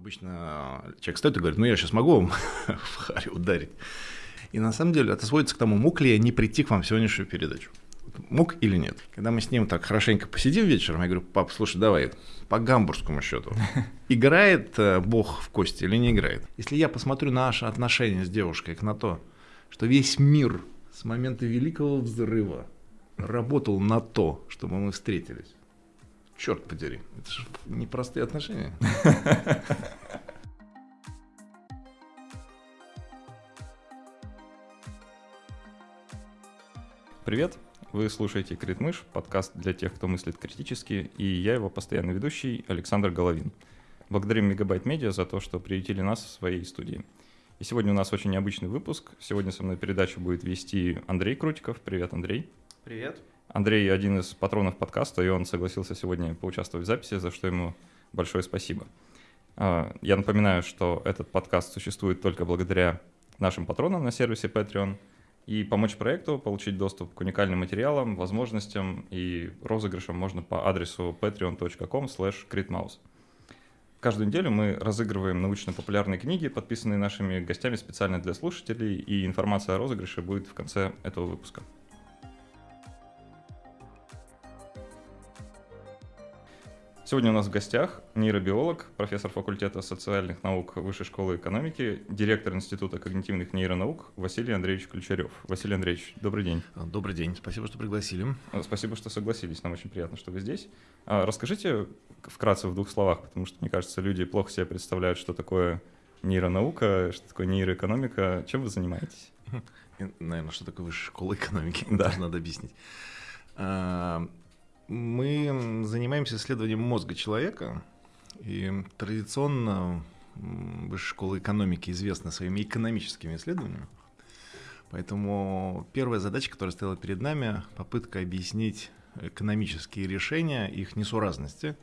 Обычно человек стоит и говорит, ну я сейчас могу вам в харе ударить. И на самом деле это сводится к тому, мог ли я не прийти к вам в сегодняшнюю передачу. Мог или нет. Когда мы с ним так хорошенько посидим вечером, я говорю, пап, слушай, давай, по гамбургскому счету. Играет э, Бог в кости или не играет? Если я посмотрю на наши отношения с девушкой, на то, что весь мир с момента Великого Взрыва работал на то, чтобы мы встретились, черт подери, это же непростые отношения. Привет, вы слушаете Критмыш, подкаст для тех, кто мыслит критически, и я его постоянный ведущий Александр Головин. Благодарим Мегабайт Медиа за то, что приютили нас в своей студии. И сегодня у нас очень необычный выпуск. Сегодня со мной передачу будет вести Андрей Крутиков. Привет, Андрей. Привет. Андрей один из патронов подкаста, и он согласился сегодня поучаствовать в записи, за что ему большое спасибо. А, я напоминаю, что этот подкаст существует только благодаря нашим патронам на сервисе Patreon. И помочь проекту, получить доступ к уникальным материалам, возможностям и розыгрышам можно по адресу patreon.com slash Каждую неделю мы разыгрываем научно-популярные книги, подписанные нашими гостями специально для слушателей, и информация о розыгрыше будет в конце этого выпуска. Сегодня у нас в гостях нейробиолог, профессор факультета социальных наук Высшей школы экономики, директор Института когнитивных нейронаук Василий Андреевич Ключарев. Василий Андреевич, добрый день. Добрый день, спасибо, что пригласили. Спасибо, что согласились, нам очень приятно, что вы здесь. А, расскажите вкратце в двух словах, потому что, мне кажется, люди плохо себе представляют, что такое нейронаука, что такое нейроэкономика. Чем вы занимаетесь? Наверное, что такое Высшая школа экономики, да. даже надо объяснить. Мы занимаемся исследованием мозга человека, и традиционно Высшая школа экономики известна своими экономическими исследованиями. Поэтому первая задача, которая стояла перед нами, попытка объяснить экономические решения, их несуразности,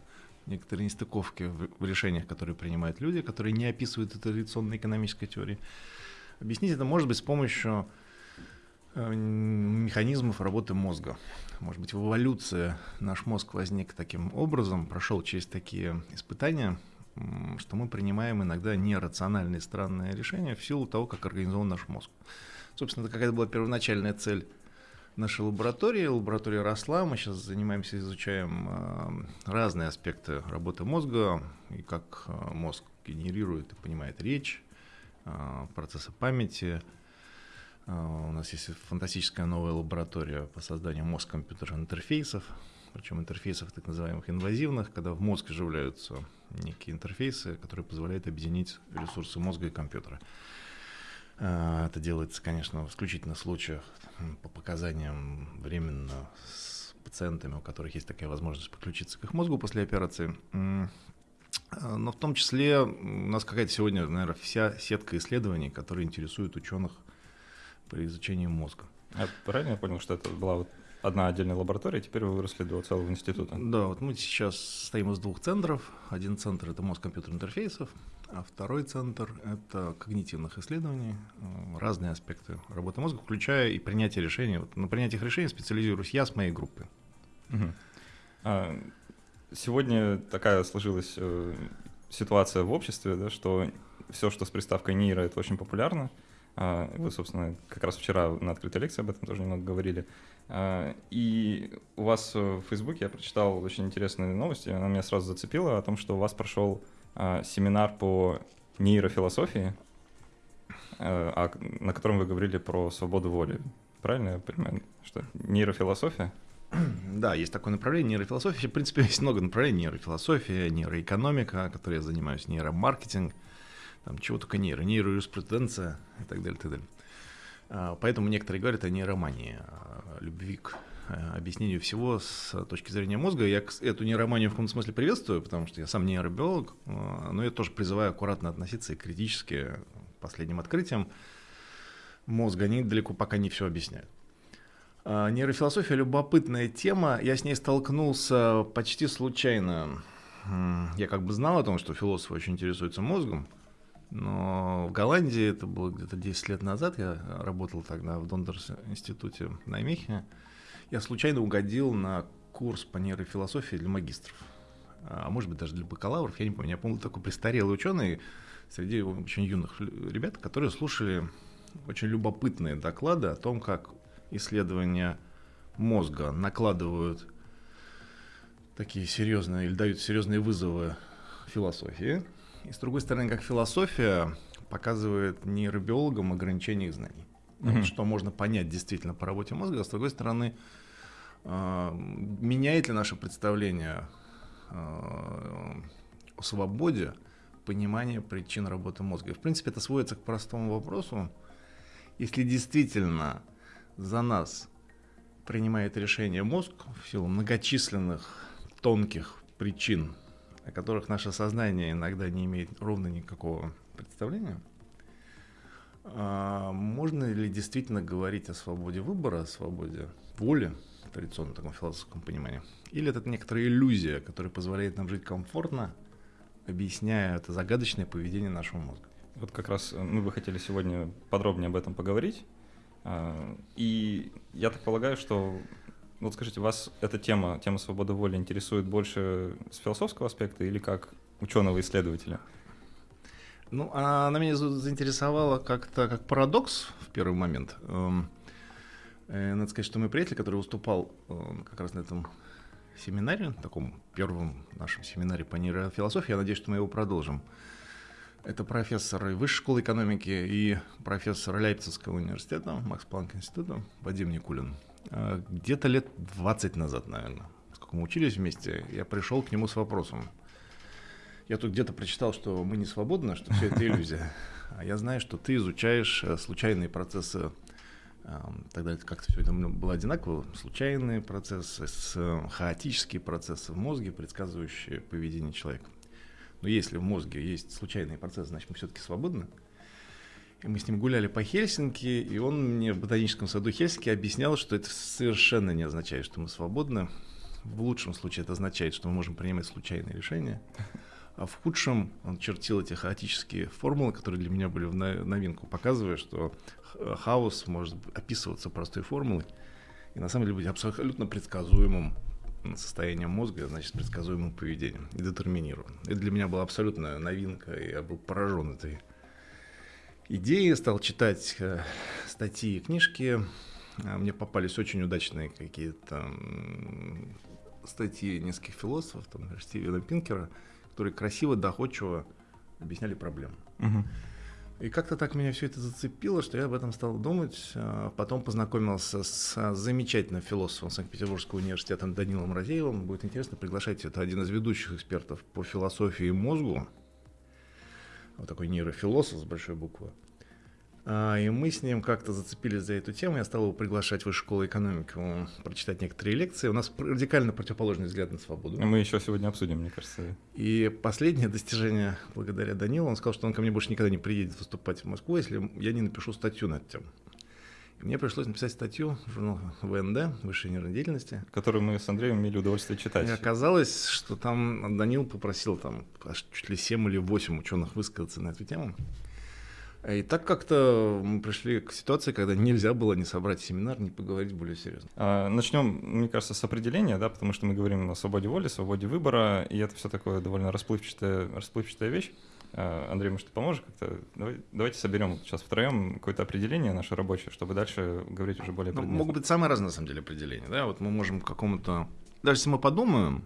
некоторые нестыковки в решениях, которые принимают люди, которые не описывают традиционной экономической теории. Объяснить это может быть с помощью механизмов работы мозга. Может быть, в эволюции наш мозг возник таким образом, прошел через такие испытания, что мы принимаем иногда нерациональные странные решения в силу того, как организован наш мозг. Собственно, это какая-то была первоначальная цель нашей лаборатории. Лаборатория росла, мы сейчас занимаемся, изучаем э, разные аспекты работы мозга и как э, мозг генерирует и понимает речь, процессы памяти, у нас есть фантастическая новая лаборатория по созданию мозг-компьютерных интерфейсов, причем интерфейсов так называемых инвазивных, когда в мозг вживляются некие интерфейсы, которые позволяют объединить ресурсы мозга и компьютера. А, это делается, конечно, в исключительных случаях по показаниям временно с пациентами, у которых есть такая возможность подключиться к их мозгу после операции. А, но в том числе у нас какая-то сегодня, наверное, вся сетка исследований, которые интересуют ученых при изучении мозга. А правильно я понял, что это была вот одна отдельная лаборатория, теперь вы выросли до целого института? Да, вот мы сейчас состоим из двух центров. Один центр — это мозг компьютерных интерфейсов, а второй центр — это когнитивных исследований, э, разные аспекты работы мозга, включая и принятие решений. Вот на принятиях решений специализируюсь я с моей группой. Угу. А, сегодня такая сложилась э, ситуация в обществе, да, что все, что с приставкой нейро, это очень популярно. А, вы, собственно, как раз вчера на открытой лекции об этом тоже немного говорили. А, и у вас в Фейсбуке я прочитал очень интересные новости, она меня сразу зацепила о том, что у вас прошел а, семинар по нейрофилософии, на котором вы говорили про свободу воли. Правильно я понимаю, что нейрофилософия? Да, есть такое направление нейрофилософия. В принципе, есть много направлений нейрофилософия, нейроэкономика, которой я занимаюсь, нейромаркетинг – там чего только нейро, нейроюриспруденция и так далее, так далее. А, поэтому некоторые говорят о нейромании, о любви к э, объяснению всего с точки зрения мозга. Я эту нейроманию в каком-то смысле приветствую, потому что я сам нейробиолог, а, но я тоже призываю аккуратно относиться и критически к последним открытиям мозга. Они далеко пока не все объясняют. А, нейрофилософия – любопытная тема. Я с ней столкнулся почти случайно. Я как бы знал о том, что философы очень интересуются мозгом, но в Голландии, это было где-то 10 лет назад, я работал тогда в Дондерс институте на Мехе, я случайно угодил на курс по нейрофилософии для магистров. а может быть даже для бакалавров, я не помню. Я помню такой престарелый ученый среди очень юных ребят, которые слушали очень любопытные доклады о том, как исследования мозга накладывают такие серьезные или дают серьезные вызовы философии. И с другой стороны, как философия показывает нейробиологам ограничение их знаний. Mm-hmm. Что можно понять действительно по работе мозга, а с другой стороны, э, меняет ли наше представление э, о свободе понимание причин работы мозга. И, в принципе, это сводится к простому вопросу. Если действительно за нас принимает решение мозг в силу многочисленных тонких причин, о которых наше сознание иногда не имеет ровно никакого представления, а можно ли действительно говорить о свободе выбора, о свободе воли, в традиционном таком философском понимании? Или это некоторая иллюзия, которая позволяет нам жить комфортно, объясняя это загадочное поведение нашего мозга? Вот как раз мы бы хотели сегодня подробнее об этом поговорить. А, и я так полагаю, что вот скажите, вас эта тема, тема свободы воли интересует больше с философского аспекта или как ученого-исследователя? Ну, она меня заинтересовала как-то как парадокс в первый момент. Эм, э, надо сказать, что мой приятель, который выступал эм, как раз на этом семинаре, таком первом нашем семинаре по нейрофилософии, я надеюсь, что мы его продолжим. Это профессор Высшей школы экономики и профессор Лейпцигского университета, Макс Планк института, Вадим Никулин. Э, где-то лет 20 назад, наверное, сколько мы учились вместе, я пришел к нему с вопросом. Я тут где-то прочитал, что мы не свободны, что все это иллюзия. А я знаю, что ты изучаешь э, случайные процессы эм, Тогда как-то все это было одинаково. Случайные процессы, э, хаотические процессы в мозге, предсказывающие поведение человека. Но если в мозге есть случайные процессы, значит мы все-таки свободны. И мы с ним гуляли по Хельсинки, и он мне в ботаническом саду Хельсинки объяснял, что это совершенно не означает, что мы свободны. В лучшем случае это означает, что мы можем принимать случайные решения. А в худшем он чертил эти хаотические формулы, которые для меня были в новинку, показывая, что хаос может описываться простой формулой и на самом деле быть абсолютно предсказуемым состоянием мозга, значит, предсказуемым поведением и детерминирован. Это для меня была абсолютная новинка, и я был поражен этой идеи, стал читать э, статьи и книжки. А, мне попались очень удачные какие-то статьи нескольких философов, там, например, Стивена Пинкера, которые красиво, доходчиво объясняли проблему. Угу. И как-то так меня все это зацепило, что я об этом стал думать. А, потом познакомился с замечательным философом Санкт-Петербургского университета Данилом Разеевым. Будет интересно, приглашайте. Это один из ведущих экспертов по философии и мозгу вот такой нейрофилософ с большой буквы. А, и мы с ним как-то зацепились за эту тему. Я стал его приглашать в Высшую школу экономики, прочитать некоторые лекции. У нас радикально противоположный взгляд на свободу. Мы еще сегодня обсудим, мне кажется. И последнее достижение благодаря Данилу, он сказал, что он ко мне больше никогда не приедет выступать в Москву, если я не напишу статью на эту тему. Мне пришлось написать статью в журнал ВНД, Высшей нервной деятельности. Которую мы с Андреем имели удовольствие читать. И оказалось, что там Данил попросил там аж чуть ли 7 или 8 ученых высказаться на эту тему. И так как-то мы пришли к ситуации, когда нельзя было не собрать семинар, не поговорить более серьезно. А, начнем, мне кажется, с определения, да, потому что мы говорим о свободе воли, свободе выбора, и это все такое довольно расплывчатая, расплывчатая вещь. А, Андрей, может, ты поможешь как-то? Давай, давайте соберем сейчас втроем какое-то определение наше рабочее, чтобы дальше говорить уже более ну, Могут быть самые разные, на самом деле, определения. Да? Вот мы можем какому-то... Даже если мы подумаем,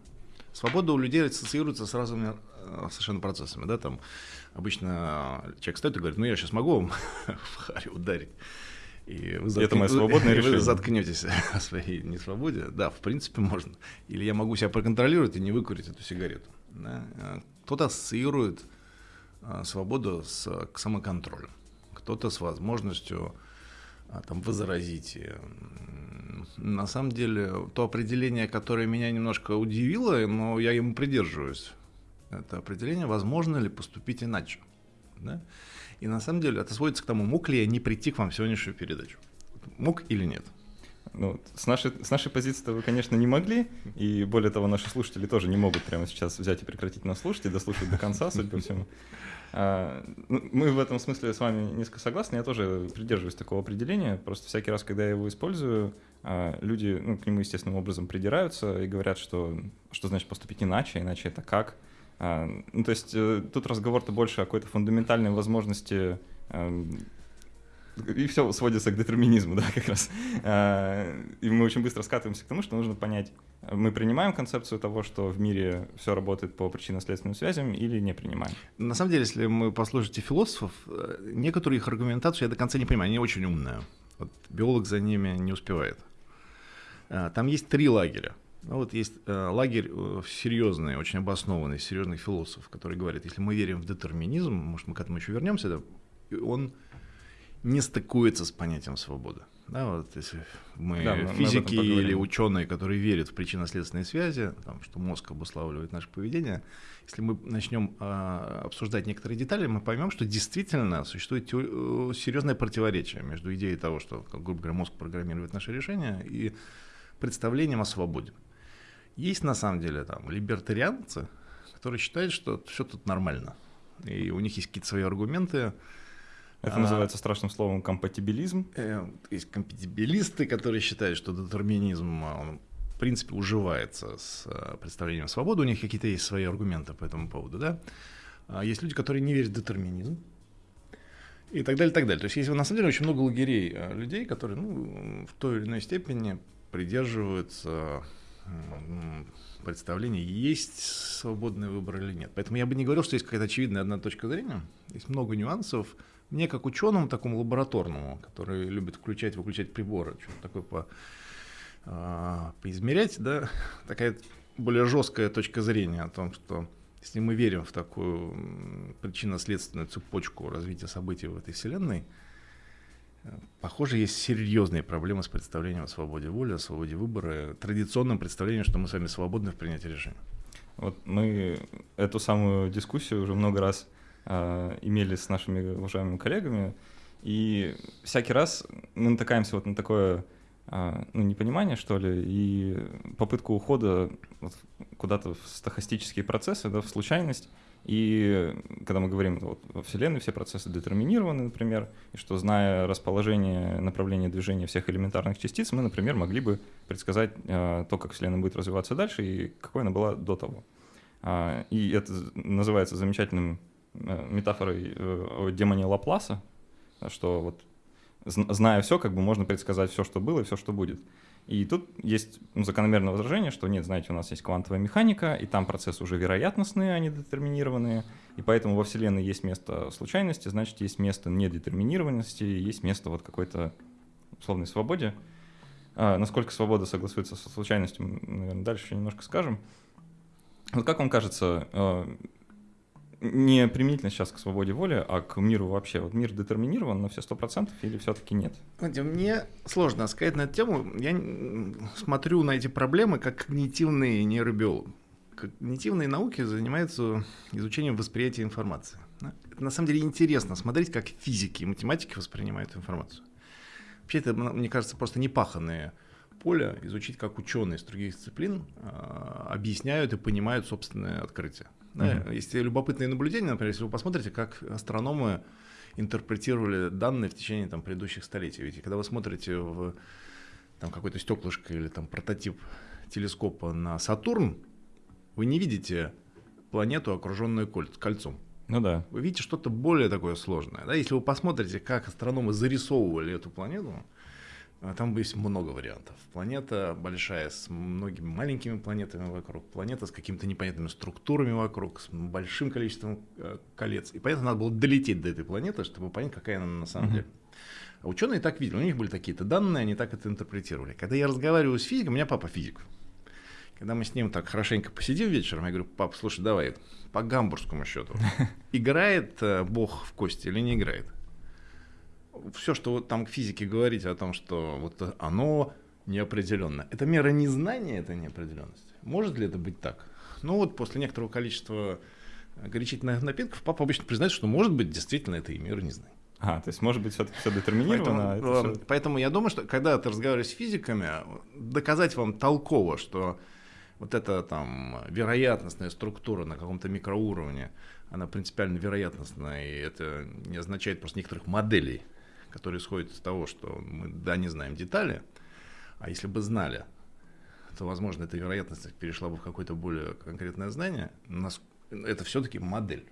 свобода у людей ассоциируется с разными э, совершенно процессами. Да? Там обычно человек стоит и говорит, ну я сейчас могу вам в харе ударить. И вы затк... это мое свободное решение. Вы заткнетесь о своей несвободе. Да, в принципе, можно. Или я могу себя проконтролировать и не выкурить эту сигарету. Да? А кто-то ассоциирует а, свободу с, к самоконтролю, кто-то с возможностью а, там, возразить. На самом деле, то определение, которое меня немножко удивило, но я ему придерживаюсь, это определение, возможно ли поступить иначе. Да? И на самом деле это сводится к тому, мог ли я не прийти к вам в сегодняшнюю передачу. Мог или нет. Ну, с, нашей, с нашей позиции вы, конечно, не могли, и более того, наши слушатели тоже не могут прямо сейчас взять и прекратить нас слушать и дослушать до конца, судя по всему. А, ну, мы в этом смысле с вами несколько согласны. Я тоже придерживаюсь такого определения. Просто всякий раз, когда я его использую, а, люди ну, к нему естественным образом придираются и говорят, что что значит поступить иначе, иначе это как. А, ну, то есть э, тут разговор-то больше о какой-то фундаментальной возможности эм, и все сводится к детерминизму, да, как раз. И мы очень быстро скатываемся к тому, что нужно понять, мы принимаем концепцию того, что в мире все работает по причинно-следственным связям или не принимаем? На самом деле, если мы послушаете философов, э, некоторые их аргументацию я до конца не понимаю, они очень умные. Вот биолог за ними не успевает. Э, там есть три лагеря. Ну, вот есть э, лагерь серьезный, очень обоснованный, серьезных философов, который говорит, если мы верим в детерминизм, может, мы к этому еще вернемся, да, он не стыкуется с понятием свободы. Да, вот если мы да, физики мы или ученые, которые верят в причинно-следственные связи, там, что мозг обуславливает наше поведение, если мы начнем а, обсуждать некоторые детали, мы поймем, что действительно существует э, серьезное противоречие между идеей того, что, как, грубо говоря, мозг программирует наши решения, и представлением о свободе. Есть на самом деле там либертарианцы, которые считают, что все тут нормально, и у них есть какие-то свои аргументы, это а, называется страшным словом компатибилизм. Э, есть компатибилисты, которые считают, что детерминизм а, он, в принципе уживается с а, представлением свободы. У них какие-то есть свои аргументы по этому поводу. Да? А есть люди, которые не верят в детерминизм. И так далее, так далее. То есть есть на самом деле очень много лагерей людей, которые ну, в той или иной степени придерживаются представления, есть свободный выбор или нет. Поэтому я бы не говорил, что есть какая-то очевидная одна точка зрения. Есть много нюансов, мне как ученому, такому лабораторному, который любит включать, выключать приборы, что-то такое по, а, поизмерять, да, такая более жесткая точка зрения о том, что если мы верим в такую причинно-следственную цепочку развития событий в этой вселенной, похоже, есть серьезные проблемы с представлением о свободе воли, о свободе выбора, традиционным представлением, что мы с вами свободны в принятии решений. Вот мы эту самую дискуссию уже много раз э, имели с нашими уважаемыми коллегами, и всякий раз мы натыкаемся вот на такое э, ну, непонимание, что ли, и попытку ухода вот, куда-то в стахастические процессы, да, в случайность. И когда мы говорим, вот, во Вселенной все процессы детерминированы, например, и что, зная расположение, направление движения всех элементарных частиц, мы, например, могли бы предсказать э, то, как Вселенная будет развиваться дальше и какой она была до того. А, и это называется замечательным метафорой э, о демоне Лапласа, что вот зная все, как бы можно предсказать все, что было и все, что будет. И тут есть ну, закономерное возражение, что нет, знаете, у нас есть квантовая механика, и там процессы уже вероятностные, а не детерминированные, и поэтому во Вселенной есть место случайности, значит, есть место недетерминированности, есть место вот какой-то условной свободе. А, насколько свобода согласуется со случайностью, наверное, дальше немножко скажем. Вот как вам кажется, э, не применительно сейчас к свободе воли, а к миру вообще. Вот мир детерминирован на все сто процентов или все-таки нет? Знаете, мне сложно сказать на эту тему. Я смотрю на эти проблемы как когнитивный нейробиолог. Когнитивные науки занимаются изучением восприятия информации. Это на самом деле интересно смотреть, как физики и математики воспринимают информацию. Вообще это, мне кажется, просто непаханное поле изучить, как ученые из других дисциплин э, объясняют и понимают собственное открытие. Да, mm-hmm. Есть любопытные наблюдения, например, если вы посмотрите, как астрономы интерпретировали данные в течение там, предыдущих столетий. Ведь когда вы смотрите в там, какое-то стеклышко или там, прототип телескопа на Сатурн, вы не видите планету, окруженную кольцом. Ну да. Вы видите что-то более такое сложное. Да? Если вы посмотрите, как астрономы зарисовывали эту планету, там есть много вариантов. Планета большая, с многими маленькими планетами вокруг, планета с какими-то непонятными структурами вокруг, с большим количеством э, колец. И понятно, надо было долететь до этой планеты, чтобы понять, какая она на самом mm-hmm. деле. А ученые так видели, у них были такие-то данные, они так это интерпретировали. Когда я разговариваю с физиком, у меня папа физик. Когда мы с ним так хорошенько посидим вечером, я говорю, пап, слушай, давай, по гамбургскому счету, играет э, Бог в кости или не играет? Все, что вот там к физике говорить о том, что вот оно неопределенно, это мера незнания, это неопределенность. Может ли это быть так? Ну вот после некоторого количества горячительных напитков папа обычно признает, что может быть действительно это и мера незнания. А, то есть, может быть, все-таки все детерминировано. Поэтому, а все... поэтому я думаю, что когда ты разговариваешь с физиками, доказать вам толково, что вот эта там вероятностная структура на каком-то микроуровне, она принципиально вероятностная, и это не означает просто некоторых моделей, которые исходят из того, что мы, да, не знаем детали, а если бы знали, то, возможно, эта вероятность перешла бы в какое-то более конкретное знание. Это все-таки модель.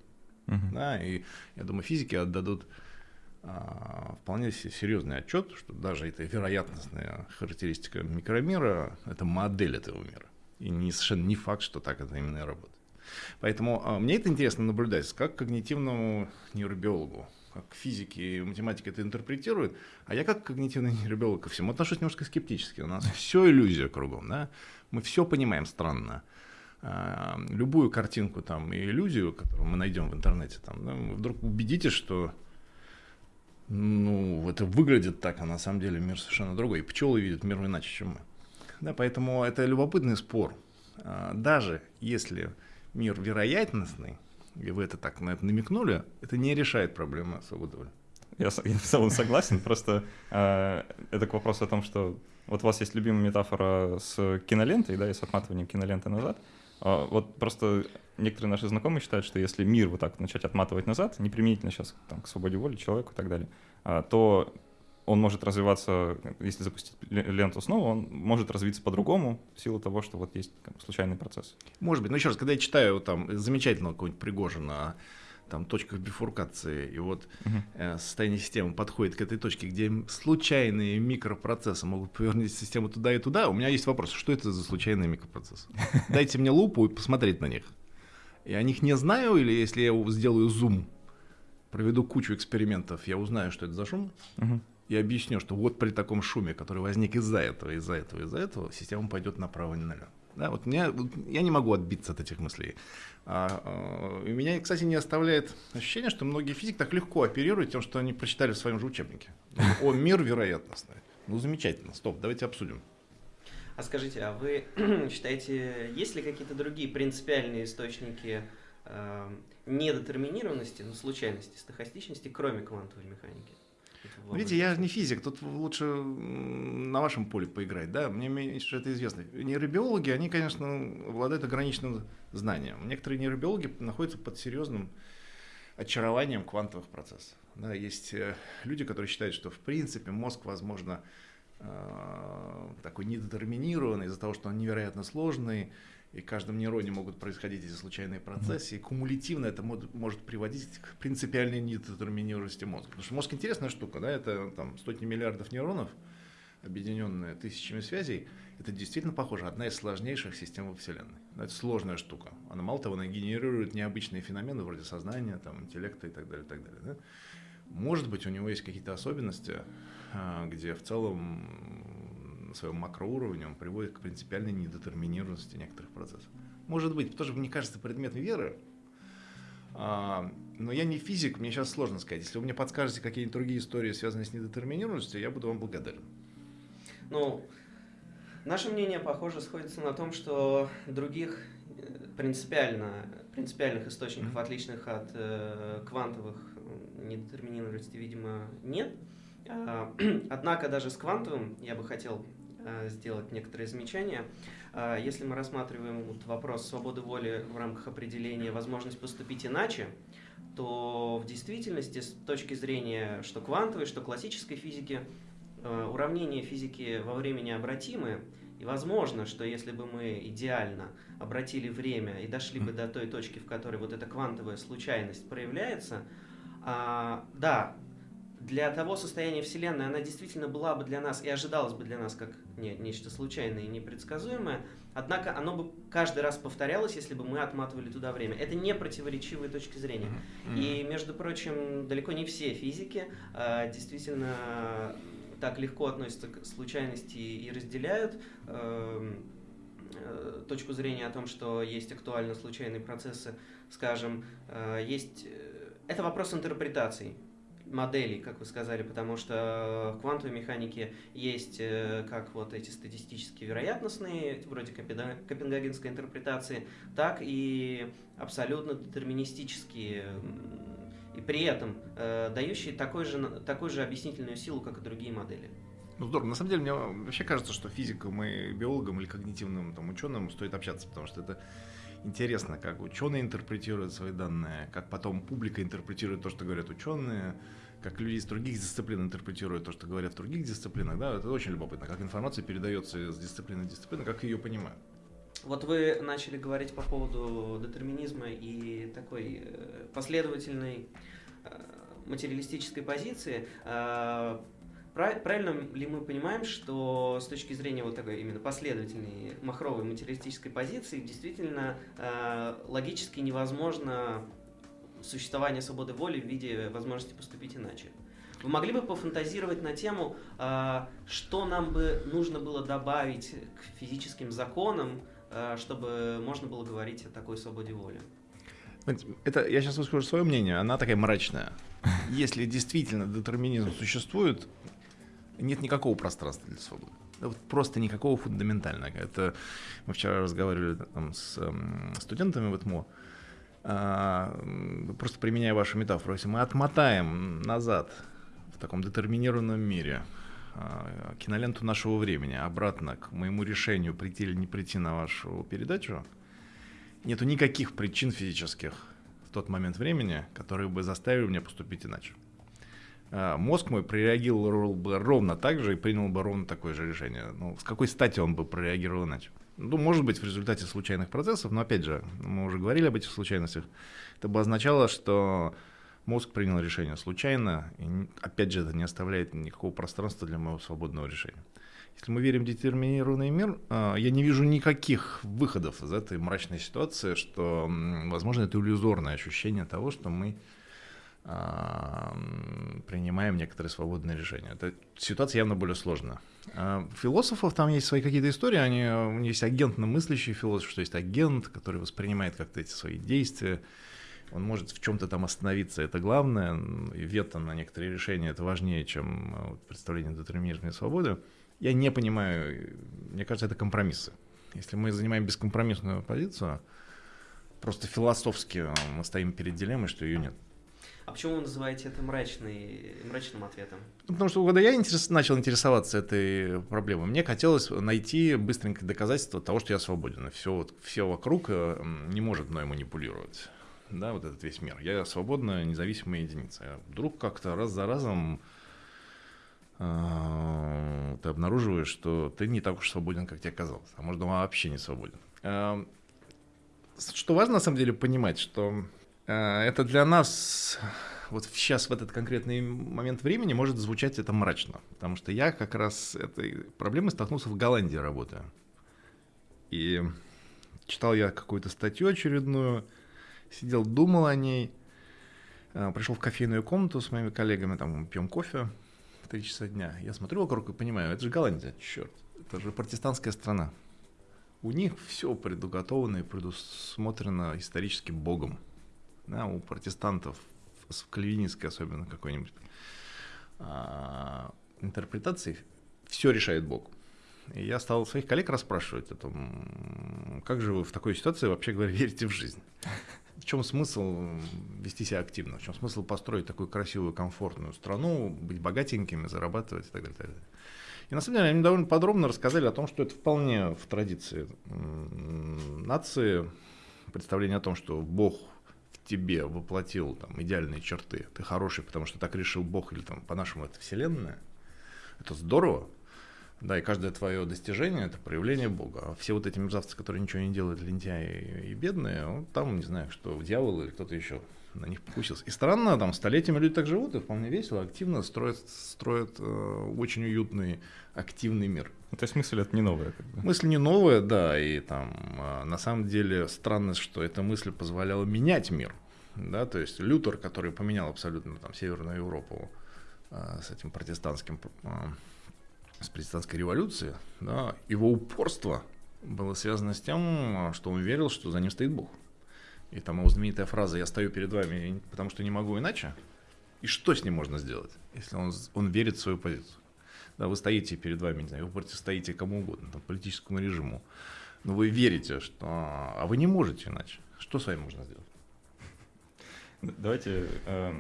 Uh-huh. Да, и я думаю, физики отдадут а, вполне серьезный отчет, что даже эта вероятностная характеристика микромира – это модель этого мира. И не, совершенно не факт, что так это именно и работает. Поэтому а, мне это интересно наблюдать, как когнитивному нейробиологу, как физики и математики это интерпретируют, а я как когнитивный нейробиолог ко всему отношусь немножко скептически. У нас все иллюзия кругом, да? мы все понимаем странно. А, любую картинку там и иллюзию, которую мы найдем в интернете, там, да, вы вдруг убедитесь, что ну, это выглядит так, а на самом деле мир совершенно другой. И пчелы видят мир иначе, чем мы. Да, поэтому это любопытный спор. А, даже если мир вероятностный, и вы это так на это намекнули, это не решает проблемы свободы воли. Я, я в целом согласен, просто э, это к вопросу о том, что вот у вас есть любимая метафора с кинолентой, да, и с отматыванием киноленты назад. Э, вот просто некоторые наши знакомые считают, что если мир вот так начать отматывать назад, не применительно сейчас там, к свободе воли, человеку и так далее, э, то он может развиваться, если запустить ленту снова, он может развиться по-другому в силу того, что вот есть как, случайный процесс. Может быть. Но еще раз, когда я читаю там замечательного какого-нибудь Пригожина там точках бифуркации, и вот uh э, состояние системы подходит к этой точке, где случайные микропроцессы могут повернуть систему туда и туда, у меня есть вопрос, что это за случайные микропроцессы? Дайте мне лупу и посмотреть на них. Я о них не знаю, или если я сделаю зум, проведу кучу экспериментов, я узнаю, что это за шум, uh и объясню, что вот при таком шуме, который возник из-за этого, из-за этого, из-за этого, система пойдет направо и налево. Да, вот меня, я не могу отбиться от этих мыслей. А, а, меня, кстати, не оставляет ощущение, что многие физики так легко оперируют тем, что они прочитали в своем же учебнике. О, мир вероятностный. Ну, замечательно. Стоп, давайте обсудим. А скажите, а вы считаете, есть ли какие-то другие принципиальные источники э, недетерминированности, ну, случайности, стохастичности, кроме квантовой механики? Видите, я не физик, тут лучше на вашем поле поиграть, да, мне меньше это известно. Нейробиологи, они, конечно, обладают ограниченным знанием. Некоторые нейробиологи находятся под серьезным очарованием квантовых процессов. Да, есть э, люди, которые считают, что в принципе мозг, возможно, э, такой недетерминированный из-за того, что он невероятно сложный, и в каждом нейроне могут происходить эти случайные процессы, и кумулятивно это может, может приводить к принципиальной недетерминированности мозга. Потому что мозг интересная штука, да, это там сотни миллиардов нейронов, объединенные тысячами связей, это действительно похоже, одна из сложнейших систем во Вселенной. Это сложная штука. Она, мало того, она генерирует необычные феномены вроде сознания, там, интеллекта и так далее, и так далее. Да? Может быть, у него есть какие-то особенности, а, где в целом на своем макроуровне он приводит к принципиальной недетерминированности некоторых процессов. Может быть, тоже мне кажется предмет веры, а, но я не физик, мне сейчас сложно сказать. Если вы мне подскажете какие-нибудь другие истории, связанные с недетерминированностью, я буду вам благодарен. Ну, наше мнение, похоже, сходится на том, что других э, принципиально, принципиальных источников, mm-hmm. отличных от э, квантовых недетерминированности, видимо, нет. А, однако даже с квантовым я бы хотел сделать некоторые замечания. Э, если мы рассматриваем вот вопрос свободы воли в рамках определения возможность поступить иначе, то в действительности с точки зрения что квантовой, что классической физики, э, уравнения физики во времени обратимы, и возможно, что если бы мы идеально обратили время и дошли бы до той точки, в которой вот эта квантовая случайность проявляется, а, да, для того состояния Вселенной она действительно была бы для нас и ожидалась бы для нас как не, нечто случайное и непредсказуемое, однако оно бы каждый раз повторялось, если бы мы отматывали туда время. Это не противоречивые точки зрения. Mm-hmm. И, между прочим, далеко не все физики э, действительно так легко относятся к случайности и разделяют э, э, точку зрения о том, что есть актуально случайные процессы, скажем, э, есть... Э, это вопрос интерпретаций моделей, как вы сказали, потому что в квантовой механике есть э, как вот эти статистические вероятностные, вроде копенгагенской интерпретации, так и абсолютно детерминистические и при этом э, дающие такой же, такую же объяснительную силу, как и другие модели. Ну здорово. На самом деле, мне вообще кажется, что физикам и биологам или когнитивным там, ученым стоит общаться, потому что это интересно, как ученые интерпретируют свои данные, как потом публика интерпретирует то, что говорят ученые, как люди из других дисциплин интерпретируют то, что говорят в других дисциплинах. Да, это очень любопытно, как информация передается из дисциплины в дисциплину, как ее понимают. Вот вы начали говорить по поводу детерминизма и такой э, последовательной э, материалистической позиции. Э, правильно ли мы понимаем, что с точки зрения вот такой именно последовательной махровой материалистической позиции действительно логически невозможно существование свободы воли в виде возможности поступить иначе? Вы могли бы пофантазировать на тему, что нам бы нужно было добавить к физическим законам, Э, чтобы можно было говорить о такой свободе воли. Это, я сейчас выскажу свое мнение, она такая мрачная. Если действительно детерминизм существует, нет никакого пространства для свободы. Просто никакого фундаментального. Это мы вчера разговаривали там, с э, студентами в ЭТМО. А, просто применяя вашу метафору, если мы отмотаем назад в таком детерминированном мире а, киноленту нашего времени обратно к моему решению прийти или не прийти на вашу передачу, нету никаких причин физических в тот момент времени, которые бы заставили меня поступить иначе. А, мозг мой прореагировал бы ровно так же и принял бы ровно такое же решение. Ну, с какой стати он бы прореагировал иначе? Ну, может быть, в результате случайных процессов, но опять же, мы уже говорили об этих случайностях. Это бы означало, что мозг принял решение случайно, и опять же это не оставляет никакого пространства для моего свободного решения. Если мы верим в детерминированный мир, а, я не вижу никаких выходов из этой мрачной ситуации, что, возможно, это иллюзорное ощущение того, что мы принимаем некоторые свободные решения. Эта ситуация явно более сложная. А, философов там есть свои какие-то истории, они, есть агентно мыслящий философ, что есть агент, который воспринимает как-то эти свои действия, он может в чем-то там остановиться, это главное, и вето на некоторые решения это важнее, чем э, представление детерминизма и свободы. Я не понимаю, мне кажется, это компромиссы. Если мы занимаем бескомпромиссную позицию, просто философски э, мы стоим перед дилеммой, что ее нет. А почему вы называете это мрачный, мрачным ответом? Ну, потому что когда я интерес, начал интересоваться этой проблемой, мне хотелось найти быстренькое доказательство того, что я свободен. Все, вот, все вокруг э, не может мной манипулировать да, вот этот весь мир. Я свободная, независимая единица. Я вдруг как-то раз за разом э, ты обнаруживаешь, что ты не так уж свободен, как тебе казалось, а может, вообще не свободен. Э, что важно на самом деле понимать, что это для нас вот сейчас в этот конкретный момент времени может звучать это мрачно, потому что я как раз этой проблемой столкнулся в Голландии работая. И читал я какую-то статью очередную, сидел, думал о ней, э, пришел в кофейную комнату с моими коллегами, там пьем кофе в 3 часа дня. Я смотрю вокруг и понимаю, это же Голландия, черт, это же протестантская страна. У них все предуготовано и предусмотрено исторически Богом. Да, у протестантов, в кальвинистской особенно какой-нибудь а, интерпретации, все решает Бог. И я стал своих коллег расспрашивать о том, как же вы в такой ситуации вообще говоря верите в жизнь в чем смысл вести себя активно, в чем смысл построить такую красивую, комфортную страну, быть богатенькими, зарабатывать и так далее. И, так далее. и на самом деле они довольно подробно рассказали о том, что это вполне в традиции нации, представление о том, что Бог тебе воплотил там, идеальные черты, ты хороший, потому что так решил Бог, или там по-нашему это Вселенная, это здорово, да, и каждое твое достижение это проявление Бога. А все вот эти мерзавцы, которые ничего не делают, лентяи и бедные, ну, там, не знаю, что дьявол или кто-то еще на них покусился. И странно, там столетиями люди так живут, и вполне весело, активно строят, строят э, очень уютный, активный мир. Ну, то есть мысль это не новая? Как бы. Мысль не новая, да, и там э, на самом деле странность, что эта мысль позволяла менять мир. Да, то есть Лютер, который поменял абсолютно там Северную Европу э, с этим протестантским э, с протестантской революции, да, его упорство было связано с тем, что он верил, что за ним стоит Бог. И там его знаменитая фраза «я стою перед вами, потому что не могу иначе». И что с ним можно сделать, если он, он верит в свою позицию? Да, вы стоите перед вами, не знаю, вы противостоите кому угодно, там, политическому режиму, но вы верите, что... А вы не можете иначе. Что с вами можно сделать? Давайте э,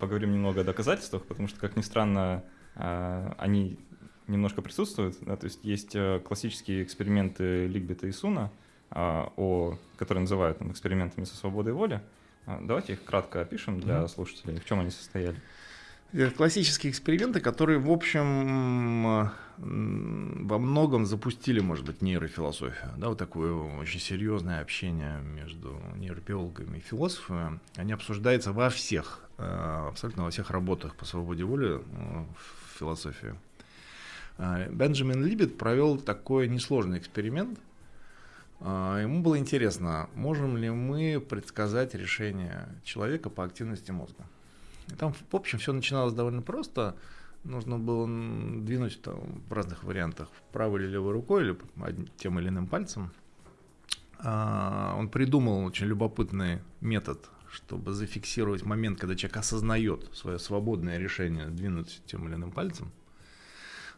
поговорим немного о доказательствах, потому что, как ни странно, э, они немножко присутствует. Да, то есть есть э, классические эксперименты Лигбета и Суна, а, о, которые называют там, экспериментами со свободой воли. А, давайте их кратко опишем для слушателей, в чем они состояли. Классические эксперименты, которые, в общем, во многом запустили, может быть, нейрофилософию. Да, вот такое очень серьезное общение между нейробиологами и философами. Они обсуждаются во всех, э, абсолютно во всех работах по свободе воли э, в философии. Э, Бенджамин Либет провел такой несложный эксперимент. Ему было интересно, можем ли мы предсказать решение человека по активности мозга. Там, в общем, все начиналось довольно просто. Нужно было двинуть там, в разных вариантах правой или левой рукой, или тем или иным пальцем. А, он придумал очень любопытный метод, чтобы зафиксировать момент, когда человек осознает свое свободное решение двинуть тем или иным пальцем.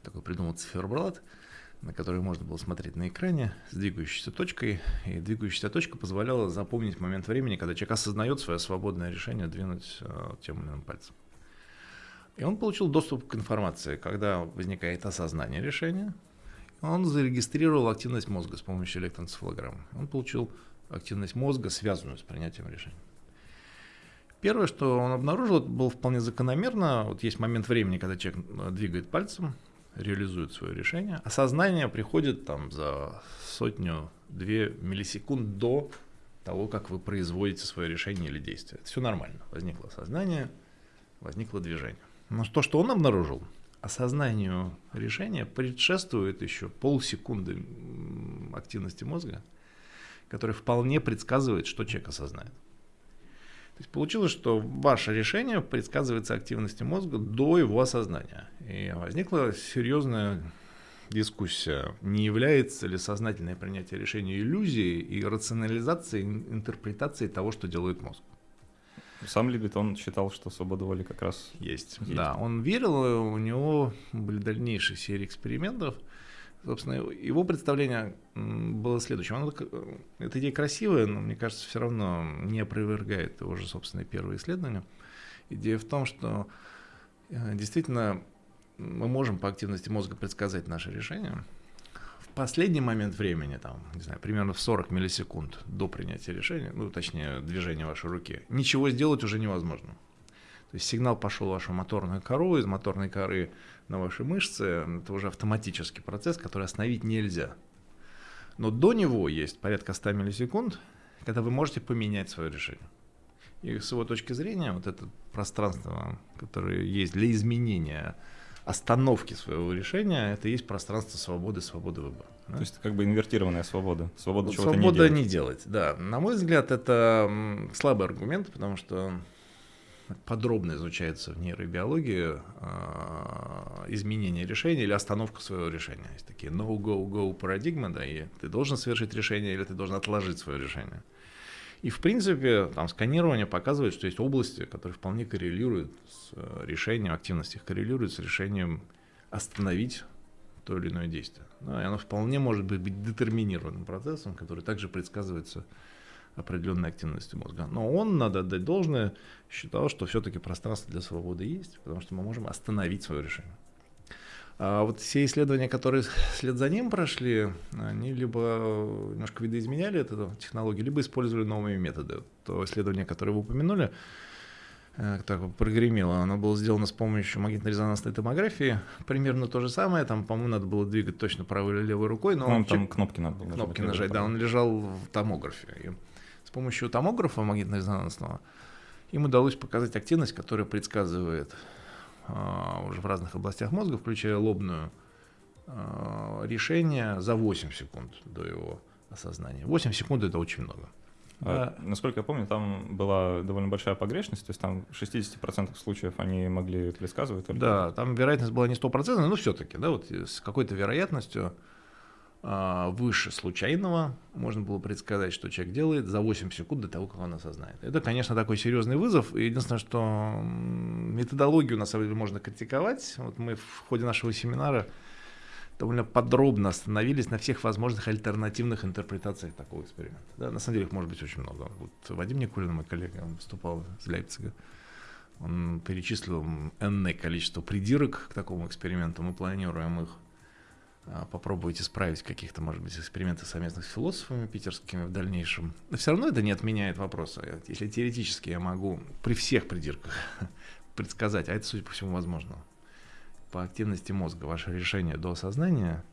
Такой придумал циферблат на который можно было смотреть на экране с двигающейся точкой. И двигающаяся точка позволяла запомнить момент времени, когда человек осознает свое свободное решение двинуть э, тем или иным пальцем. И он получил доступ к информации, когда возникает осознание решения. Он зарегистрировал активность мозга с помощью электроэнцефалограммы. Он получил активность мозга, связанную с принятием решения. Первое, что он обнаружил, это было вполне закономерно. Вот есть момент времени, когда человек э, двигает пальцем, реализует свое решение. Осознание приходит там за сотню-две миллисекунд до того, как вы производите свое решение или действие. Это все нормально. Возникло осознание, возникло движение. Но то, что он обнаружил, осознанию решения предшествует еще полсекунды активности мозга, который вполне предсказывает, что человек осознает. То есть получилось, что ваше решение предсказывается активности мозга до его осознания. И возникла серьезная дискуссия, не является ли сознательное принятие решения иллюзией и рационализацией, интерпретацией того, что делает мозг. Сам Либет, он считал, что свобода воли как раз есть. есть. Да, он верил, у него были дальнейшие серии экспериментов – Собственно, его представление было следующим. Он, эта идея красивая, но, мне кажется, все равно не опровергает его же собственные первые исследования. Идея в том, что э, действительно мы можем по активности мозга предсказать наше решение. В последний момент времени, там, не знаю, примерно в 40 миллисекунд до принятия решения, ну, точнее, движения вашей руки, ничего сделать уже невозможно. То есть сигнал пошел в вашу моторную кору, из моторной коры на ваши мышцы, это уже автоматический процесс, который остановить нельзя. Но до него есть порядка 100 миллисекунд, когда вы можете поменять свое решение. И с его точки зрения, вот это пространство, которое есть для изменения остановки своего решения, это есть пространство свободы, свободы выбора. Да? То есть как бы инвертированная свобода. Свобода вот чего-то свобода не делать. не делать. Да, на мой взгляд, это слабый аргумент, потому что подробно изучается в нейробиологии э, изменение решения или остановка своего решения. Есть такие no-go-go парадигмы, да, и ты должен совершить решение или ты должен отложить свое решение. И, в принципе, там сканирование показывает, что есть области, которые вполне коррелируют с э, решением, активность их коррелирует с решением остановить то или иное действие. Да, и оно вполне может быть, быть детерминированным процессом, который также предсказывается определенной активности мозга. Но он, надо отдать должное, считал, что все-таки пространство для свободы есть, потому что мы можем остановить свое решение. А вот все исследования, которые вслед за ним прошли, они либо немножко видоизменяли эту технологию, либо использовали новые методы. То исследование, которое вы упомянули, э, так прогремело, оно было сделано с помощью магнитно-резонансной томографии. Примерно то же самое. Там, по-моему, надо было двигать точно правой или левой рукой. Но ну, он, там кнопки надо было Кнопки нажать, да. Он лежал в томографе. И помощью томографа магнитно-резонансного им удалось показать активность, которая предсказывает а, уже в разных областях мозга, включая лобную, а, решение за 8 секунд до его осознания. 8 секунд это очень много. А, да. Насколько я помню, там была довольно большая погрешность, то есть там в 60% случаев они могли предсказывать. Только... Да, там вероятность была не 100%, но все-таки, да, вот с какой-то вероятностью выше случайного можно было предсказать, что человек делает за 8 секунд до того, как он осознает. Это, конечно, такой серьезный вызов. Единственное, что методологию на самом деле можно критиковать. Вот мы в ходе нашего семинара довольно подробно остановились на всех возможных альтернативных интерпретациях такого эксперимента. Да, на самом деле их может быть очень много. Вот Вадим Никулин, мой коллега, он выступал из Лейпцига. Он перечислил энное количество придирок к такому эксперименту. Мы планируем их а, попробуете справить каких-то, может быть, экспериментов совместных с философами питерскими в дальнейшем. Но все равно это не отменяет вопроса. Если теоретически я могу при всех придирках предсказать, а это, судя по всему, возможно, по активности мозга ваше решение до осознания,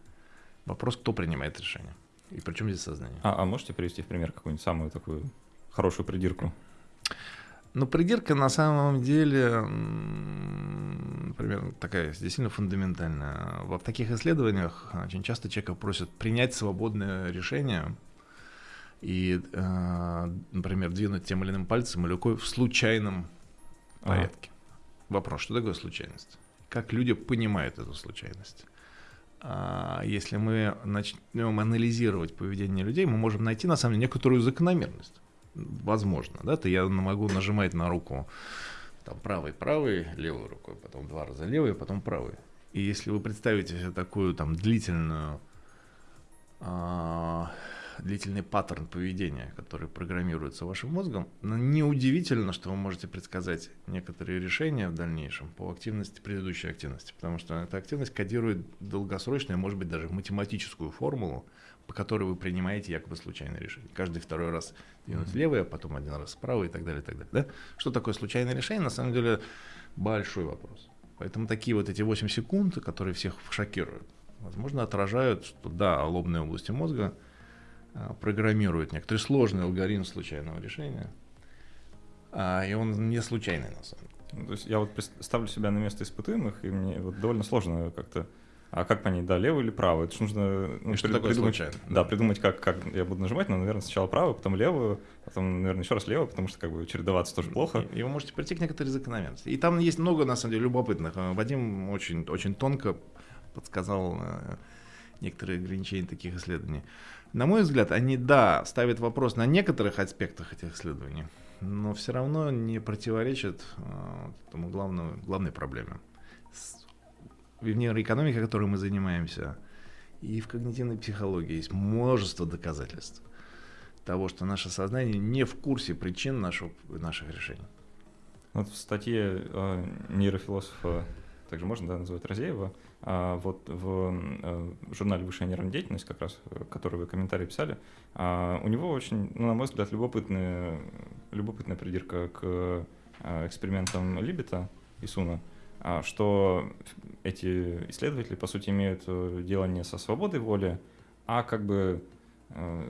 вопрос, кто принимает решение. И причем здесь сознание. А, а можете привести в пример какую-нибудь самую такую хорошую придирку? Ну, придирка на самом деле, например, такая действительно фундаментальная. В таких исследованиях очень часто человека просят принять свободное решение и, э, например, двинуть тем или иным пальцем или рукой в случайном порядке. Ага. Вопрос, что такое случайность? Как люди понимают эту случайность? А если мы начнем анализировать поведение людей, мы можем найти на самом деле некоторую закономерность. Возможно, да, то я могу нажимать на руку там правой, правой, левой рукой, потом два раза левой, потом правой. И если вы представите себе такую там длительную а, длительный паттерн поведения, который программируется вашим мозгом, но неудивительно, что вы можете предсказать некоторые решения в дальнейшем по активности предыдущей активности, потому что эта активность кодирует долгосрочную, может быть, даже математическую формулу, по которой вы принимаете якобы случайное решение. Каждый второй раз двинуть а потом один раз справа и так далее, и так далее. Да? Что такое случайное решение? На самом деле большой вопрос. Поэтому такие вот эти 8 секунд, которые всех шокируют, возможно, отражают, что да, лобные области мозга – а, программирует некоторый сложный алгоритм случайного решения, а, и он не случайный на самом деле. Ну, то есть я вот ставлю себя на место испытуемых, и мне вот довольно сложно как-то а как понять, да, левый или правый? Это нужно ну, что при, такое придумать, случайно? Да, придумать, как, как я буду нажимать, но, наверное, сначала правую, потом левую, потом, наверное, еще раз левую, потому что как бы чередоваться тоже плохо. И, и вы можете прийти к некоторой закономерности. И там есть много, на самом деле, любопытных. Вадим очень, очень тонко подсказал э, некоторые ограничения таких исследований. На мой взгляд, они, да, ставят вопрос на некоторых аспектах этих исследований, но все равно не противоречат э, тому главному, главной проблеме. В нейроэкономике, которой мы занимаемся, и в когнитивной психологии есть множество доказательств того, что наше сознание не в курсе причин нашего, наших решений. Вот в статье э, нейрофилософа, также можно да, называть Розеева, а вот в э, журнале «Высшая нервная деятельность», как раз, э, который вы комментарий писали, а, у него очень, ну, на мой взгляд, любопытная, любопытная придирка к э, экспериментам Либета и Суна, что эти исследователи, по сути, имеют дело не со свободой воли, а как бы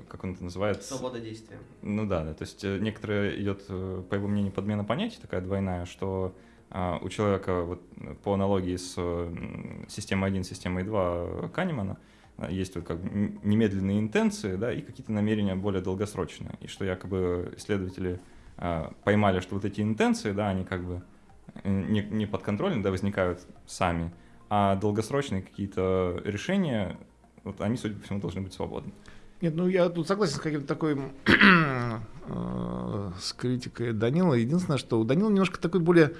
как он это называет? Свобода действия. Ну да, да, то есть некоторые идет, по его мнению, подмена понятий такая двойная, что а, у человека вот по аналогии с системой 1, системой 2 Канемана а, есть вот как немедленные интенции, да, и какие-то намерения более долгосрочные. И что якобы исследователи а, поймали, что вот эти интенции, да, они как бы э, не, не подконтрольны, да, возникают сами, а долгосрочные какие-то решения, вот они, судя по всему, должны быть свободны. Нет, ну я тут согласен с каким-то такой э, с критикой Данила. Единственное, что у Данила немножко такой более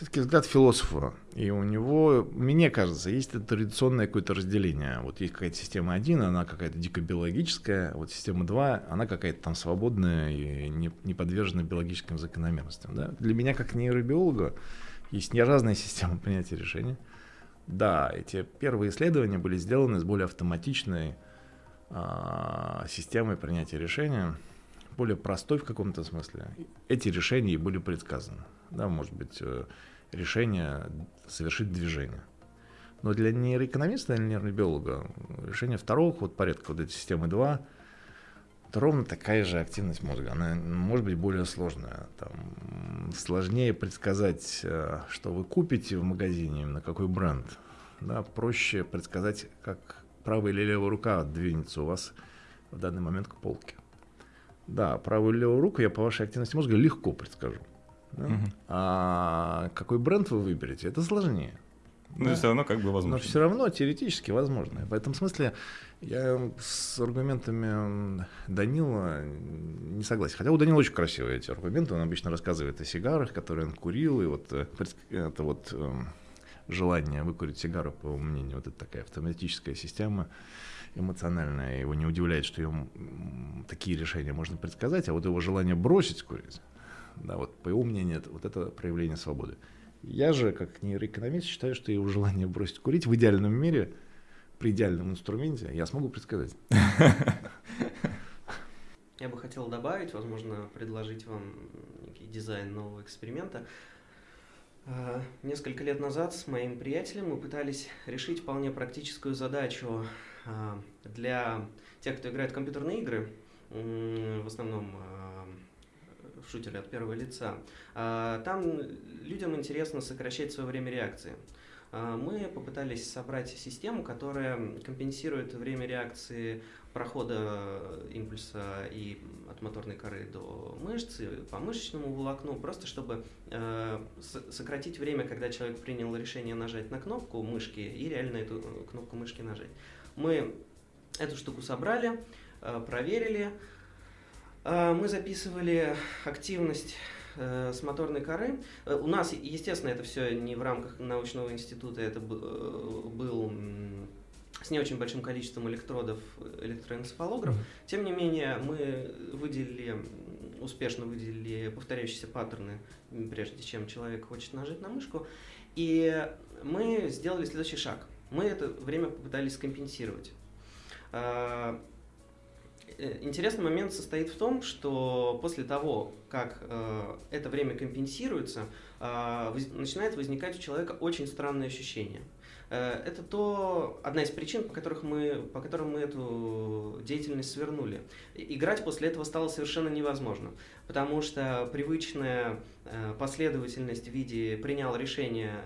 все-таки взгляд философа. И у него, мне кажется, есть традиционное какое-то разделение. Вот есть какая-то система 1, она какая-то дико биологическая, вот система 2, она какая-то там свободная и не, не подвержена биологическим закономерностям. Да? Для меня, как нейробиолога, есть не разные системы принятия решений. Да, эти первые исследования были сделаны с более автоматичной а, системой принятия решения, более простой в каком-то смысле. Эти решения были предсказаны да, может быть, э, решение совершить движение. Но для нейроэкономиста или нейробиолога решение второго вот порядка, вот этой системы 2, это ровно такая же активность мозга. Она может быть более сложная. Там, сложнее предсказать, э, что вы купите в магазине, на какой бренд. Да, проще предсказать, как правая или левая рука двинется у вас в данный момент к полке. Да, правую или левую руку я по вашей активности мозга легко предскажу. Да? Угу. А какой бренд вы выберете, это сложнее. Но да? все равно как бы возможно. Но все равно теоретически возможно. В этом смысле я с аргументами Данила не согласен. Хотя у Данила очень красивые эти аргументы. Он обычно рассказывает о сигарах, которые он курил, и вот э, это вот эм, желание выкурить сигару, по его мнению, вот это такая автоматическая система эмоциональная. Его не удивляет, что ему такие решения можно предсказать, а вот его желание бросить курить, да, вот по его мнению, это, вот это проявление свободы. Я же, как нейроэкономист, считаю, что его желание бросить курить в идеальном мире при идеальном инструменте я смогу предсказать. Я бы хотел добавить, возможно, предложить вам некий дизайн нового эксперимента. А, несколько лет назад с моим приятелем мы пытались решить вполне практическую задачу а, для тех, кто играет в компьютерные игры, в основном а, в шутере от первого лица. Там людям интересно сокращать свое время реакции. Мы попытались собрать систему, которая компенсирует время реакции прохода импульса и от моторной коры до мышцы по мышечному волокну, просто чтобы э, сократить время, когда человек принял решение нажать на кнопку мышки и реально эту кнопку мышки нажать. Мы эту штуку собрали, э, проверили, мы записывали активность э, с моторной коры. Э, у нас, естественно, это все не в рамках научного института, это был с не очень большим количеством электродов электроэнцефалограф. Тем не менее, мы выделили, успешно выделили повторяющиеся паттерны, прежде чем человек хочет нажать на мышку. И мы сделали следующий шаг. Мы это время попытались скомпенсировать. Э, интересный момент состоит в том, что после того, как э, это время компенсируется, э, начинает возникать у человека очень странное ощущение – это то, одна из причин, по, которых мы, по которым мы эту деятельность свернули. Играть после этого стало совершенно невозможно, потому что привычная последовательность в виде принял решение,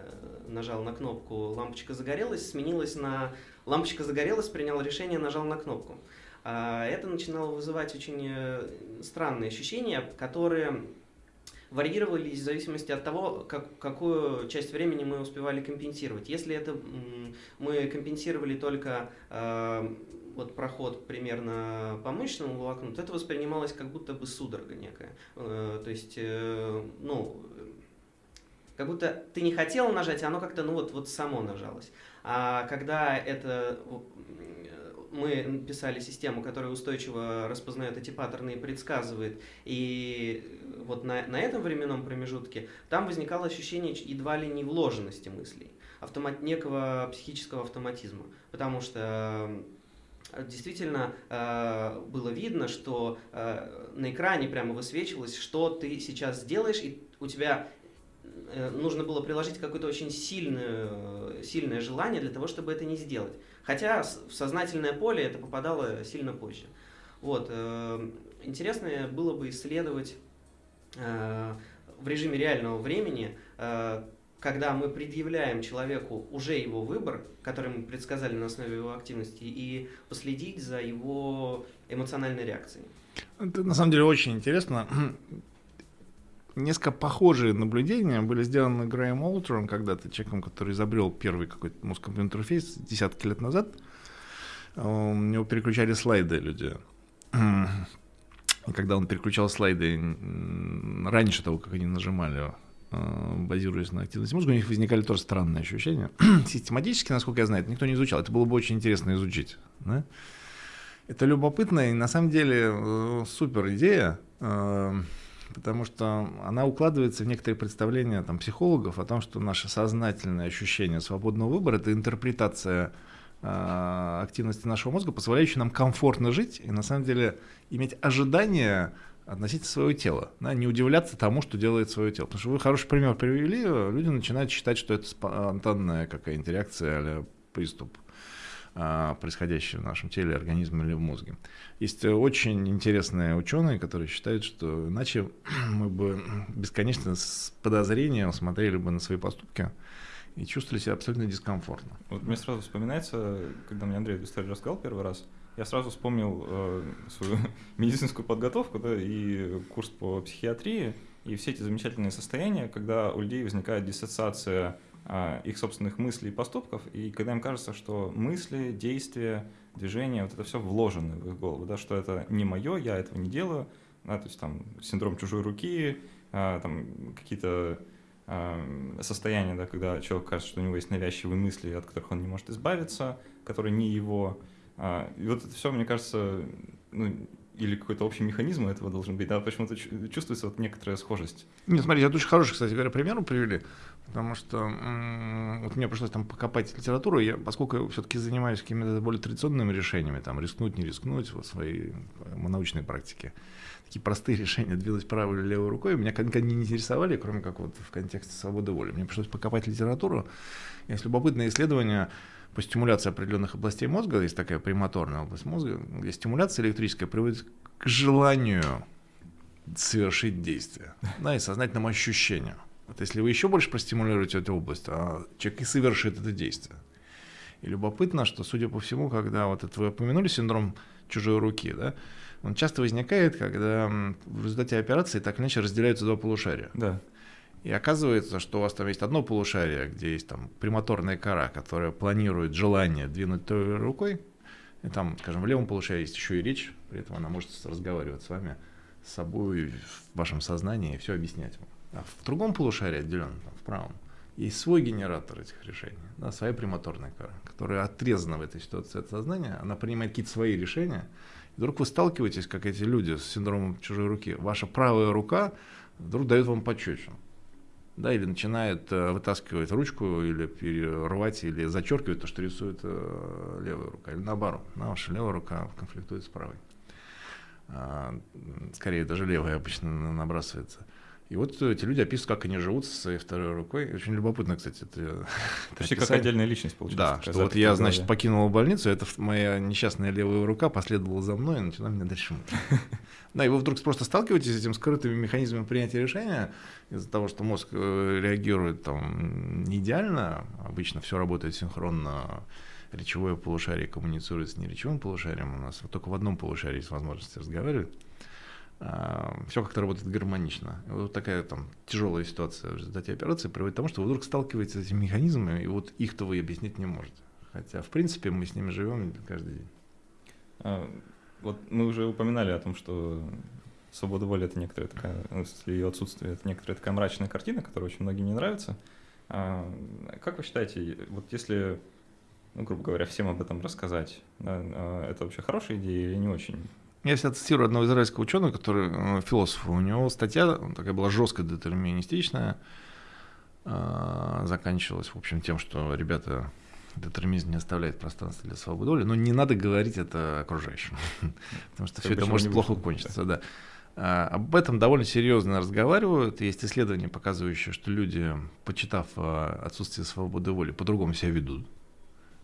нажал на кнопку, лампочка загорелась, сменилась на лампочка загорелась, принял решение, нажал на кнопку. А это начинало вызывать очень странные ощущения, которые варьировались в зависимости от того, как, какую часть времени мы успевали компенсировать. Если это мы компенсировали только э, вот проход примерно по мышечному волокну, то это воспринималось как будто бы судорога некая. Э, то есть, э, ну, как будто ты не хотел нажать, а оно как-то, ну вот, вот само нажалось. А когда это мы писали систему, которая устойчиво распознает эти паттерны и предсказывает. И вот на, на этом временном промежутке там возникало ощущение едва ли не вложенности мыслей, автомат, некого психического автоматизма. Потому что э, действительно э, было видно, что э, на экране прямо высвечивалось, что ты сейчас сделаешь, и у тебя нужно было приложить какое-то очень сильное, сильное желание для того, чтобы это не сделать. Хотя в сознательное поле это попадало сильно позже. Вот. Э, интересно было бы исследовать э, в режиме реального времени, э, когда мы предъявляем человеку уже его выбор, который мы предсказали на основе его активности, и последить за его эмоциональной реакцией. Это на самом деле очень интересно. Несколько похожие наблюдения были сделаны Грэем Олтером когда-то, человеком, который изобрел первый какой-то мозг-компьютер интерфейс десятки лет назад. У него переключали слайды люди. И когда он переключал слайды раньше того, как они нажимали, э, базируясь на активности мозга, у них возникали тоже странные ощущения. Систематически, насколько я знаю, это никто не изучал. Это было бы очень интересно изучить. Да? Это любопытно и на самом деле э, супер идея. Э, потому что она укладывается в некоторые представления там, психологов о том, что наше сознательное ощущение свободного выбора – это интерпретация э, активности нашего мозга, позволяющая нам комфортно жить и на самом деле иметь ожидания относительно своего тела, да, не удивляться тому, что делает свое тело. Потому что вы хороший пример привели, люди начинают считать, что это спонтанная какая-нибудь реакция или приступ. А, происходящее в нашем теле, организме или в мозге. Есть очень интересные ученые, которые считают, что иначе мы бы бесконечно с подозрением смотрели бы на свои поступки и чувствовали себя абсолютно дискомфортно. Вот мне сразу вспоминается, когда мне Андрей эту историю рассказал первый раз, я сразу вспомнил э, свою медицинскую подготовку да, и курс по психиатрии, и все эти замечательные состояния, когда у людей возникает диссоциация их собственных мыслей и поступков, и когда им кажется, что мысли, действия, движения, вот это все вложено в их голову, да, что это не мое, я этого не делаю, да, то есть там синдром чужой руки, а, там какие-то а, состояния, да, когда человек кажется, что у него есть навязчивые мысли, от которых он не может избавиться, которые не его. И вот это все, мне кажется, ну, или какой-то общий механизм у этого должен быть, да, почему-то чувствуется вот некоторая схожесть. Нет, смотрите, это очень хороший, кстати говоря, пример привели, потому что вот мне пришлось там покопать литературу, я, поскольку все-таки занимаюсь какими-то более традиционными решениями, там, рискнуть, не рискнуть в своей научной практике, такие простые решения, двигать правой или левой рукой, меня никогда не интересовали, кроме как вот в контексте свободы воли. Мне пришлось покопать литературу, есть любопытное исследование, по стимуляции определенных областей мозга, есть такая премоторная область мозга, где стимуляция электрическая приводит к желанию совершить действие, да, и сознательному ощущению. Вот если вы еще больше простимулируете эту область, а человек и совершит это действие. И любопытно, что, судя по всему, когда вот это вы упомянули синдром чужой руки, да, он часто возникает, когда в результате операции так или иначе разделяются два полушария. Да. И оказывается, что у вас там есть одно полушарие, где есть там премоторная кора, которая планирует желание двинуть той рукой. И там, скажем, в левом полушарии есть еще и речь, при этом она может разговаривать с вами, с собой, в вашем сознании и все объяснять вам. А в другом полушарии, отделенном, там, в правом, есть свой генератор этих решений, да, своя премоторная кора, которая отрезана в этой ситуации от сознания, она принимает какие-то свои решения. И вдруг вы сталкиваетесь, как эти люди с синдромом чужой руки. Ваша правая рука вдруг дает вам пощечину да, или начинает э, вытаскивать ручку, или рвать, или зачеркивать то, что рисует э, левая рука, или наоборот, на ваша левая рука конфликтует с правой. А, скорее, даже левая обычно набрасывается. И вот эти люди описывают, как они живут со своей второй рукой. Очень любопытно, кстати, это. Почти как отдельная личность получается. Да, что вот я, значит, покинул больницу, это моя несчастная левая рука последовала за мной и начала меня дальше Да, и вы вдруг просто сталкиваетесь с этим скрытыми механизмами принятия решения из-за того, что мозг э, реагирует там не идеально, обычно все работает синхронно, речевое полушарие коммуницирует с неречевым полушарием, у нас вот только в одном полушарии есть возможность разговаривать. А, все как-то работает гармонично. И вот такая там тяжелая ситуация в результате операции приводит к тому, что вы вдруг сталкиваетесь с этими механизмами, и вот их-то вы объяснить не можете. Хотя, в принципе, мы с ними живем каждый день. А, вот мы уже упоминали о том, что свобода воли это некоторая такая, ну, если ее отсутствие, это некоторая такая мрачная картина, которая очень многим не нравится. А, как вы считаете, вот если, ну, грубо говоря, всем об этом рассказать, да, а, это вообще хорошая идея или не очень? Я себя цитирую одного израильского ученого, который э, философ. У него статья такая была жестко детерминистичная, э, заканчивалась, в общем, тем, что ребята детерминизм не оставляет пространства для свободы воли, но не надо говорить это окружающим, потому что все это может плохо кончиться, да. А, об этом довольно серьезно разговаривают. Есть исследования, показывающие, что люди, почитав отсутствие свободы воли, по-другому себя ведут.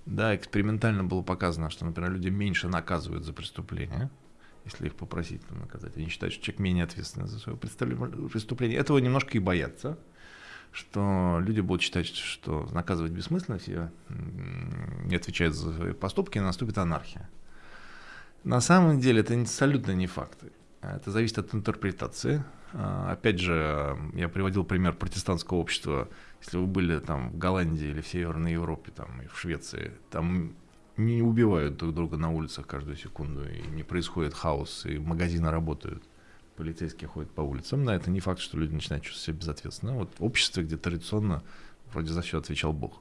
Да, экспериментально было показано, что, например, люди меньше наказывают за преступления, если их попросить там, наказать. Они считают, что человек менее ответственный за свое преступление. Этого немножко и боятся, что люди будут считать, что наказывать бессмысленно, все не отвечают за свои поступки, и наступит анархия. На самом деле это абсолютно не факты. Это зависит от интерпретации. А, опять же, я приводил пример протестантского общества. Если вы были там в Голландии или в Северной Европе, там, и в Швеции, там не убивают друг друга на улицах каждую секунду, и не происходит хаос, и магазины работают, полицейские ходят по улицам. Да, это не факт, что люди начинают чувствовать себя безответственно. Вот в обществе, где традиционно вроде за все отвечал Бог.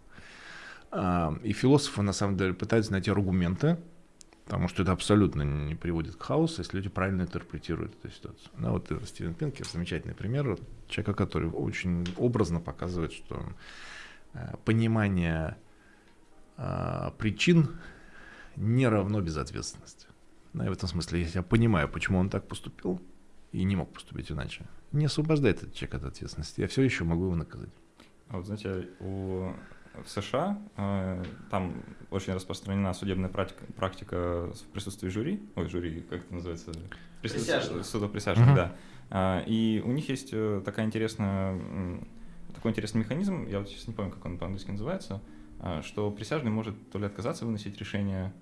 А, и философы, на самом деле, пытаются найти аргументы, потому что это абсолютно не приводит к хаосу, если люди правильно интерпретируют эту ситуацию. Да, вот Стивен Пинкер, замечательный пример человека, который очень образно показывает, что э, понимание а, причин не равно безответственности. Да, и в этом смысле, если я понимаю, почему он так поступил и не мог поступить иначе, не освобождает этот человек от ответственности. Я все еще могу его наказать. А вот знаете, у в США э, там очень распространена судебная практика, практика в присутствии жюри, ой, жюри, как это называется? Присяжных. Судоприсяжных, uh-huh. да. Э, и у них есть э, такая интересная, такой интересный механизм, я вот сейчас не помню, как он по-английски называется, а, что присяжный может то ли отказаться выносить решение,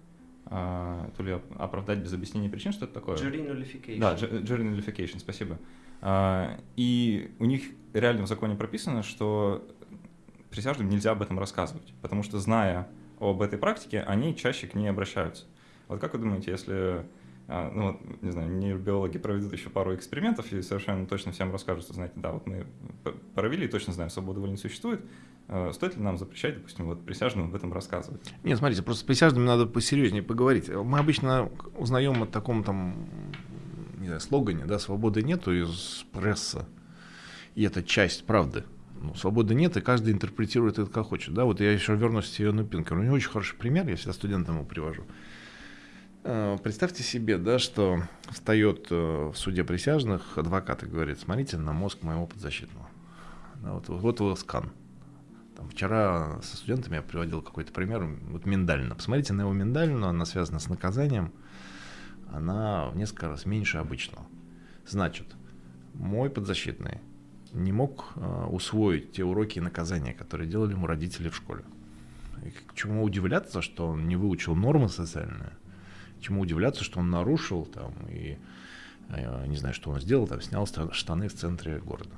а, то ли оправдать без объяснения причин, что это такое. Jury nullification. Да, jury nullification, спасибо. А, и у них реально в законе прописано, что присяжным нельзя об этом рассказывать, потому что, зная об этой практике, они чаще к ней обращаются. Вот как вы думаете, если ну вот, не знаю, нейробиологи проведут еще пару экспериментов и совершенно точно всем расскажут, что, знаете, да, вот мы провели и точно знаем, свобода воли не существует, стоит ли нам запрещать, допустим, вот присяжным об этом рассказывать? Нет, смотрите, просто с присяжными надо посерьезнее поговорить. Мы обычно узнаем о таком там не знаю, слогане, да, свободы нету из пресса. И это часть правды. Ну, свободы нет, и каждый интерпретирует это как хочет. Да, вот я еще вернусь к Стивену Пинкеру. У него очень хороший пример, я всегда студентам его привожу. Э, представьте себе, да, что встает э, в суде присяжных адвокат и говорит, смотрите на мозг моего подзащитного. Да, вот, вот его скан. Там, вчера со студентами я приводил какой-то пример, вот миндалина. Посмотрите на его миндалину, она связана с наказанием, она в несколько раз меньше обычного. Значит, мой подзащитный не мог э, усвоить те уроки и наказания, которые делали ему родители в школе. И к чему удивляться, что он не выучил нормы социальные, чему удивляться, что он нарушил там и э, не знаю, что он сделал, там снял штаны в центре города.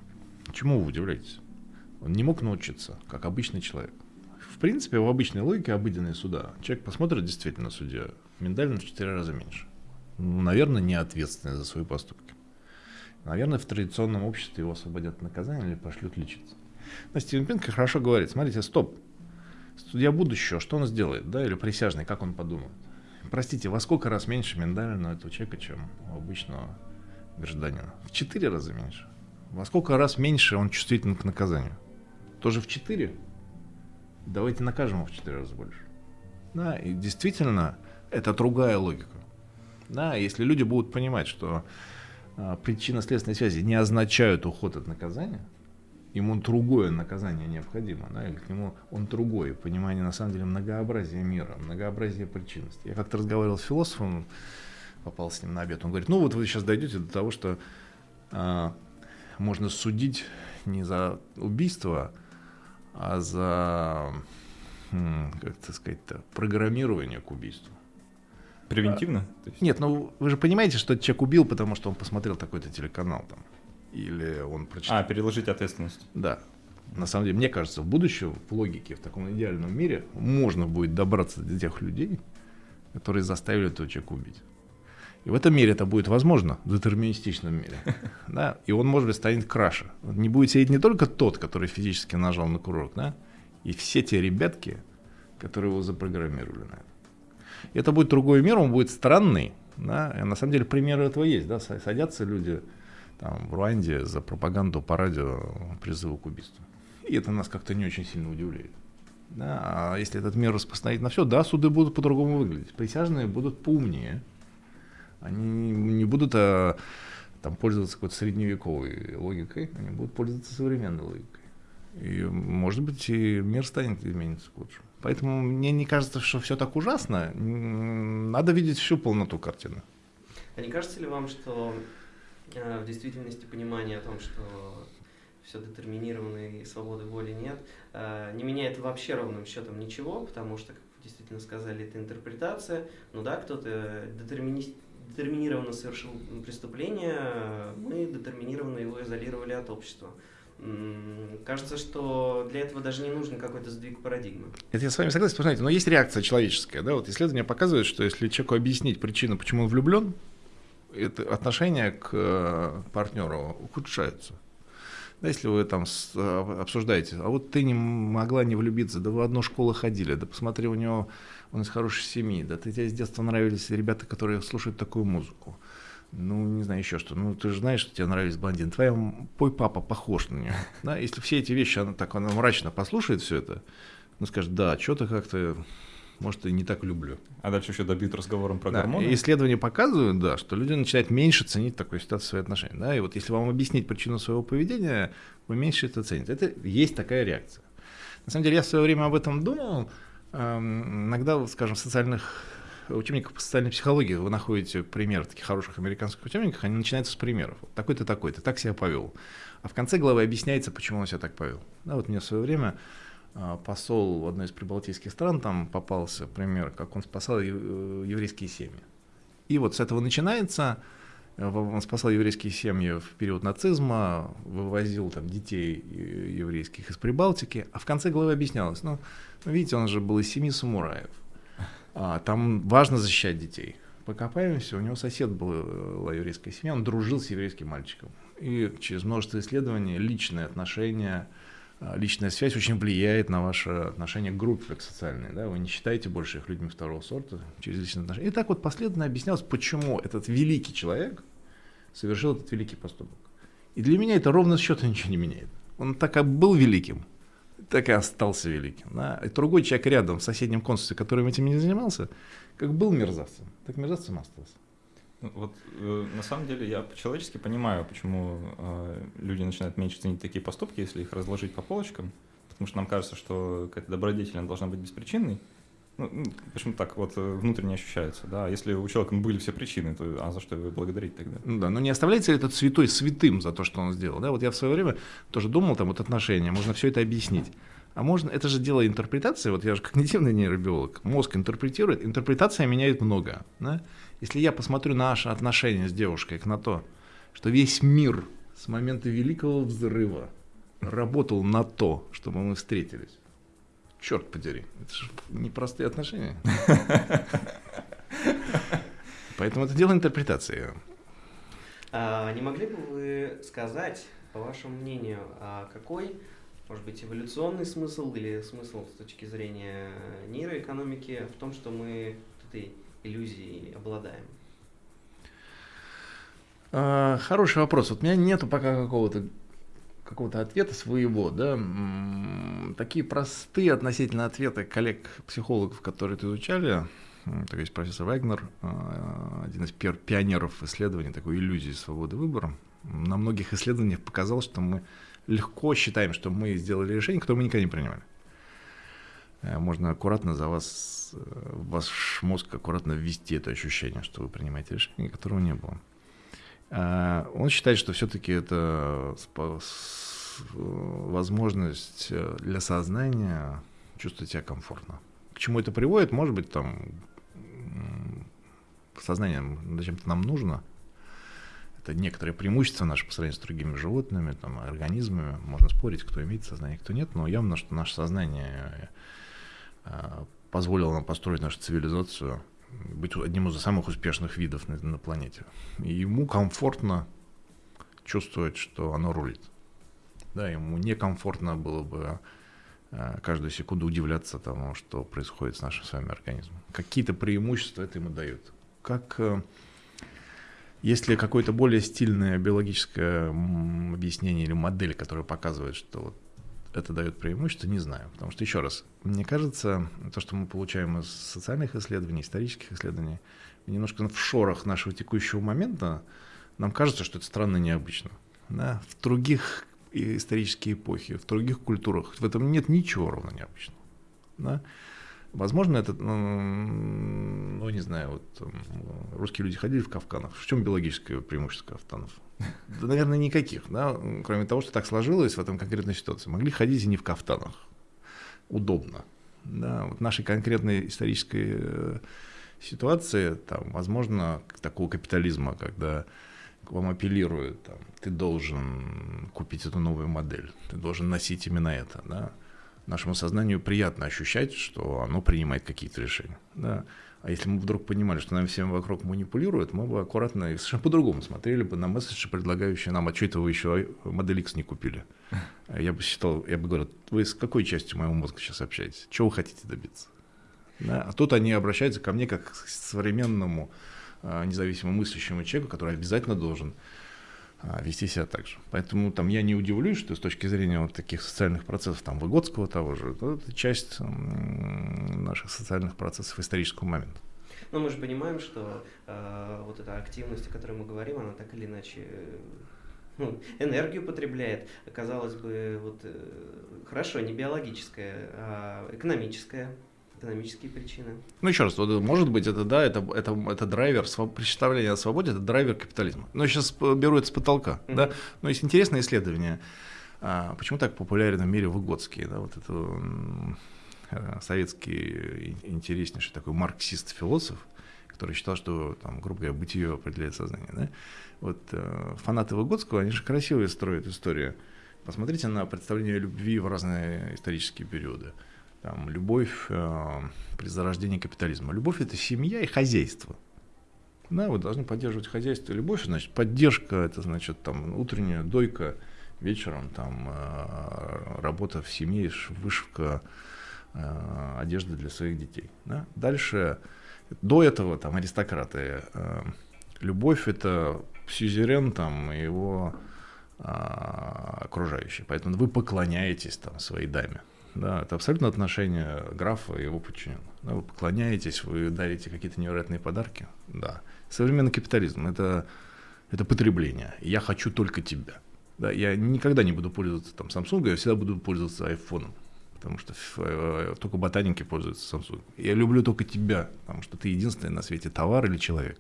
Чему вы удивляетесь? Он не мог научиться, как обычный человек. В принципе, в обычной логике обыденные суда человек посмотрит действительно судья, миндально в 4 раза меньше. Ну, наверное, не ответственный за свои поступки. Наверное, в традиционном обществе его освободят от наказания или пошлют лечиться. Но Стивен Пинк хорошо говорит, смотрите, стоп, судья будущего, что он сделает, да, или присяжный, как он подумает. Простите, во сколько раз меньше миндалина этого человека, чем у обычного гражданина? В четыре раза меньше. Во сколько раз меньше он чувствителен к наказанию? Тоже в четыре? Давайте накажем его в четыре раза больше. Да, и действительно, это другая логика. Да, если люди будут понимать, что а, причинно-следственные связи не означают уход от наказания, ему другое наказание необходимо, да, или к нему он другой, понимание на самом деле многообразия мира, многообразия причинности. Я как-то разговаривал с философом, попал с ним на обед, он говорит, ну вот вы сейчас дойдете до того, что а, можно судить не за убийство, за, как это сказать-то, программирование к убийству. Превентивно? А, нет, ну вы же понимаете, что человек убил, потому что он посмотрел такой-то телеканал там. Или он прочитал. А, переложить ответственность. Да. На самом деле, мне кажется, в будущем, в логике, в таком идеальном мире, можно будет добраться до тех людей, которые заставили этого человека убить. И в этом мире это будет возможно, в детерминистичном мире. Да? И он, может быть, станет краше. Не будет сидеть не только тот, который физически нажал на курок, да? и все те ребятки, которые его запрограммировали на это. Это будет другой мир, он будет странный. Да? И на самом деле примеры этого есть. Да? Садятся люди там, в Руанде за пропаганду по радио призыва к убийству. И это нас как-то не очень сильно удивляет. Да? А если этот мир распространить на все, да, суды будут по-другому выглядеть. Присяжные будут поумнее. Они не будут а, там, пользоваться какой-то средневековой логикой, они будут пользоваться современной логикой. И, может быть, и мир станет измениться к лучшему. Поэтому мне не кажется, что все так ужасно. Надо видеть всю полноту картины. А не кажется ли вам, что э, в действительности понимание о том, что все детерминировано и свободы воли нет, э, не меняет вообще ровным счетом ничего, потому что, как действительно сказали, это интерпретация. Ну да, кто-то детермини... детерминированно совершил преступление, мы детерминированно его изолировали от общества. Кажется, что для этого даже не нужен какой-то сдвиг парадигмы. Это я с вами согласен, посмотрите, но есть реакция человеческая. Да? Вот исследования показывают, что если человеку объяснить причину, почему он влюблен, это отношение к э, партнеру ухудшается. Да, если вы там э, обсуждаете, а вот ты не могла не влюбиться, да вы в одну школу ходили, да посмотри, у него он из хорошей семьи, да ты тебе с детства нравились ребята, которые слушают такую музыку ну, не знаю, еще что. Ну, ты же знаешь, что тебе нравились блондины. Твоя пой папа похож на нее. Да? Если все эти вещи, она так она мрачно послушает все это, ну, скажет, да, что-то как-то, может, и не так люблю. А дальше еще добьют разговором про да. гормоны? Исследования показывают, да, что люди начинают меньше ценить такую ситуацию свои отношения. Да? И вот если вам объяснить причину своего поведения, вы меньше это цените. Это есть такая реакция. На самом деле, я в свое время об этом думал. Эм, иногда, скажем, в социальных учебниках по социальной психологии вы находите пример таких хороших американских учебниках, они начинаются с примеров. Такой-то, такой-то, так себя повел. А в конце главы объясняется, почему он себя так повел. Да, вот мне в свое время а, посол в одной из прибалтийских стран, там попался пример, как он спасал еврейские семьи. И вот с этого начинается, он спасал еврейские семьи в период нацизма, вывозил там детей еврейских из Прибалтики, а в конце главы объяснялось, ну, видите, он же был из семьи самураев. А, там важно защищать детей. Покопаемся, у него сосед был была еврейская семья, он дружил с еврейским мальчиком. И через множество исследований личные отношения, личная связь очень влияет на ваше отношение к группе как социальной. Да? Вы не считаете больше их людьми второго сорта через личные отношения. И так вот последовательно объяснялось, почему этот великий человек совершил этот великий поступок. И для меня это ровно счета ничего не меняет. Он так и был великим, так и остался великим. Да? И другой человек рядом в соседнем консульстве, которым этим не занимался, как был мерзавцем, так мерзавцем остался. Вот э, на самом деле я по-человечески понимаю, почему э, люди начинают меньше ценить такие поступки, если их разложить по полочкам, потому что нам кажется, что какая-то добродетель должна быть беспричинной. Ну, почему так вот э, внутренне ощущается, да? Если у человека были все причины, то а за что его благодарить тогда? Ну да, но не оставляется ли этот святой святым за то, что он сделал? Да, вот я в свое время тоже думал, там вот отношения, можно все это объяснить. А можно, это же дело интерпретации, вот я же когнитивный нейробиолог, мозг интерпретирует, интерпретация меняет много. Да? Если я посмотрю на наше отношение с девушкой, на то, что весь мир с момента Великого Взрыва работал на то, чтобы мы встретились, черт подери, это же непростые отношения. Поэтому это дело интерпретации. А, не могли бы вы сказать, по вашему мнению, а какой, может быть, эволюционный смысл или смысл с точки зрения нейроэкономики в том, что мы этой иллюзией обладаем? А, хороший вопрос. Вот у меня нету пока какого-то какого-то ответа своего, да, такие простые относительно ответы коллег-психологов, которые это изучали, то есть профессор Вагнер, а, один из пионеров исследований такой иллюзии свободы выбора, на многих исследованиях показал, что мы легко считаем, что мы сделали решение, которое мы никогда не принимали. Э, можно аккуратно за вас, э, ваш мозг аккуратно ввести это ощущение, что вы принимаете решение, которого не было. А, он считает, что все-таки это возможность э, для сознания чувствовать себя комфортно. К чему это приводит? Может быть, там сознание зачем-то нам нужно. Это некоторые преимущества наши по сравнению с другими животными, там, организмами. Можно спорить, кто имеет сознание, кто нет, но явно, что наше сознание позволило нам построить нашу цивилизацию быть одним из самых успешных видов на, на планете. И ему комфортно чувствовать, что оно рулит. Да, ему некомфортно было бы э, каждую секунду удивляться тому, что происходит с нашим с вами организмом. Какие-то преимущества это ему дают. Как э, если какое-то более стильное биологическое объяснение или модель, которая показывает, что вот это дает преимущество, не знаю. Потому что, еще раз, мне кажется, то, что мы получаем из социальных исследований, исторических исследований, немножко в шорах нашего текущего момента, нам кажется, что это странно и необычно. Да? В других исторические эпохи, в других культурах в этом нет ничего ровно необычного. Да? Возможно, это, ну, ну, не знаю, вот русские люди ходили в кафтанах. В чем биологическое преимущество кафтанов? Да, наверное, никаких, да, кроме того, что так сложилось в этом конкретной ситуации. Могли ходить и не в кафтанах. Удобно. Да, вот нашей конкретной исторической э, ситуации, там, возможно, такого капитализма, когда к вам апеллируют, там, ты должен купить эту новую модель, ты должен носить именно это, да, нашему сознанию приятно ощущать, что оно принимает какие-то решения. Да. А если мы вдруг понимали, что нам всем вокруг манипулируют, мы бы аккуратно и совершенно по-другому смотрели бы на месседжи, предлагающие нам, а что это вы еще модель X не купили? Я бы считал, я бы говорил, вы с какой частью моего мозга сейчас общаетесь? Чего вы хотите добиться? Да? А тут они обращаются ко мне как к современному а, независимо мыслящему человеку, который обязательно должен а, вести себя так же. Поэтому там я не удивлюсь, что с точки зрения вот таких социальных процессов, там Выгодского того же, это часть наших социальных процессов исторического момента. Но мы же понимаем, что э, вот эта активность, о которой мы говорим, она так или иначе ну, энергию потребляет. Казалось бы, вот э, хорошо, не биологическая, а экономическая экономические причины. Ну, еще раз, вот, может быть, это, да, это, это, это драйвер, представление о свободе, это драйвер капитализма. Но сейчас беру это с потолка, mm-hmm. да. Но есть интересное исследование, а, почему так популярен в мире Выгодский, да, вот это э, советский интереснейший такой марксист-философ, который считал, что, там, грубо говоря, бытие определяет сознание, да. Вот э, фанаты Выгодского, они же красивые строят историю. Посмотрите на представление любви в разные исторические периоды там, любовь э, при зарождении капитализма. Любовь – это семья и хозяйство. Да, вы должны поддерживать хозяйство. Любовь, значит, поддержка, это значит, там, утренняя дойка, вечером там э, работа в семье, вышивка э, одежды для своих детей. Да? Дальше, до этого там аристократы, э, Любовь — это сюзерен там и его а, окружающие. Поэтому вы поклоняетесь там своей даме. Да, это абсолютно отношение графа и его подчиненных. Да, вы поклоняетесь, вы дарите какие-то невероятные подарки. Да. Современный капитализм это, это потребление. Я хочу только тебя. Да, я никогда не буду пользоваться там Samsung, я всегда буду пользоваться айфоном. Потому что э, только ботаники пользуются Samsung. Я люблю только тебя, потому что ты единственный на свете товар или человек.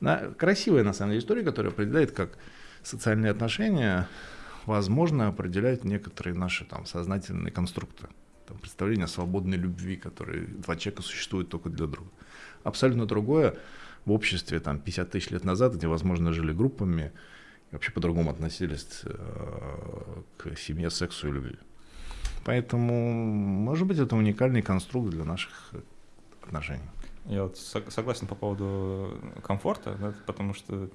Да, красивая на самом деле история, которая определяет, как социальные отношения, возможно, определяют некоторые наши там сознательные конструкты. Там, представление о свободной любви, которые два человека существуют только для друга. Абсолютно другое в обществе там 50 тысяч лет назад, где, возможно, жили группами и вообще по-другому относились э, к семье, сексу и любви. Поэтому, может быть, это уникальный конструкт для наших отношений. Я вот согласен по поводу комфорта, да, потому что э,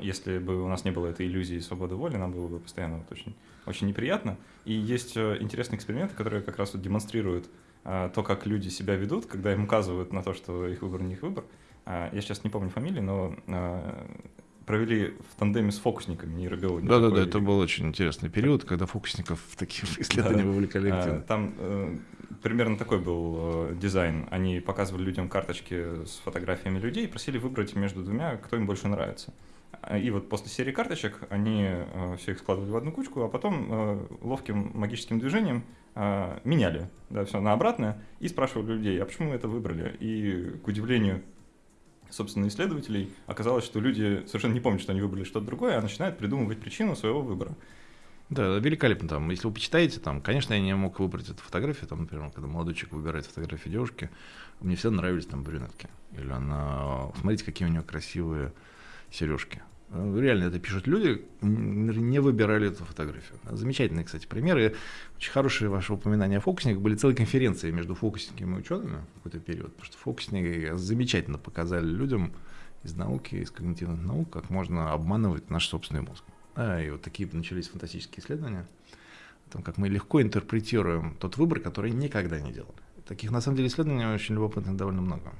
если бы у нас не было этой иллюзии свободы воли, нам было бы постоянно вот очень, очень неприятно. И есть э, интересные эксперименты, которые как раз вот демонстрируют э, то, как люди себя ведут, когда им указывают на то, что их выбор не их выбор. Я сейчас не помню фамилии, но провели в тандеме с фокусниками нейробиологи. Да-да-да, это был очень интересный период, когда фокусников в такие исследования да, вовлекали активно. Там э, примерно такой был э, дизайн. Они показывали людям карточки с фотографиями людей и просили выбрать между двумя, кто им больше нравится. И вот после серии карточек они э, все их складывали в одну кучку, а потом э, ловким магическим движением э, меняли да, все на обратное и спрашивали людей, а почему вы это выбрали? И, к удивлению собственно, исследователей, оказалось, что люди совершенно не помнят, что они выбрали что-то другое, а начинают придумывать причину своего выбора. Да, великолепно. Там, если вы почитаете, там, конечно, я не мог выбрать эту фотографию, там, например, когда молодой человек выбирает фотографию девушки, мне всегда нравились там брюнетки. Или она, смотрите, какие у нее красивые сережки. Реально это пишут люди, не выбирали эту фотографию. Замечательные, кстати, примеры. Очень хорошие ваши упоминания о фокусниках. Были целые конференции между фокусниками и учеными в какой-то период. Потому что фокусники замечательно показали людям из науки, из когнитивных наук, как можно обманывать наш собственный мозг. И вот такие начались фантастические исследования о том, как мы легко интерпретируем тот выбор, который никогда не делали. Таких, на самом деле, исследований очень любопытных довольно много.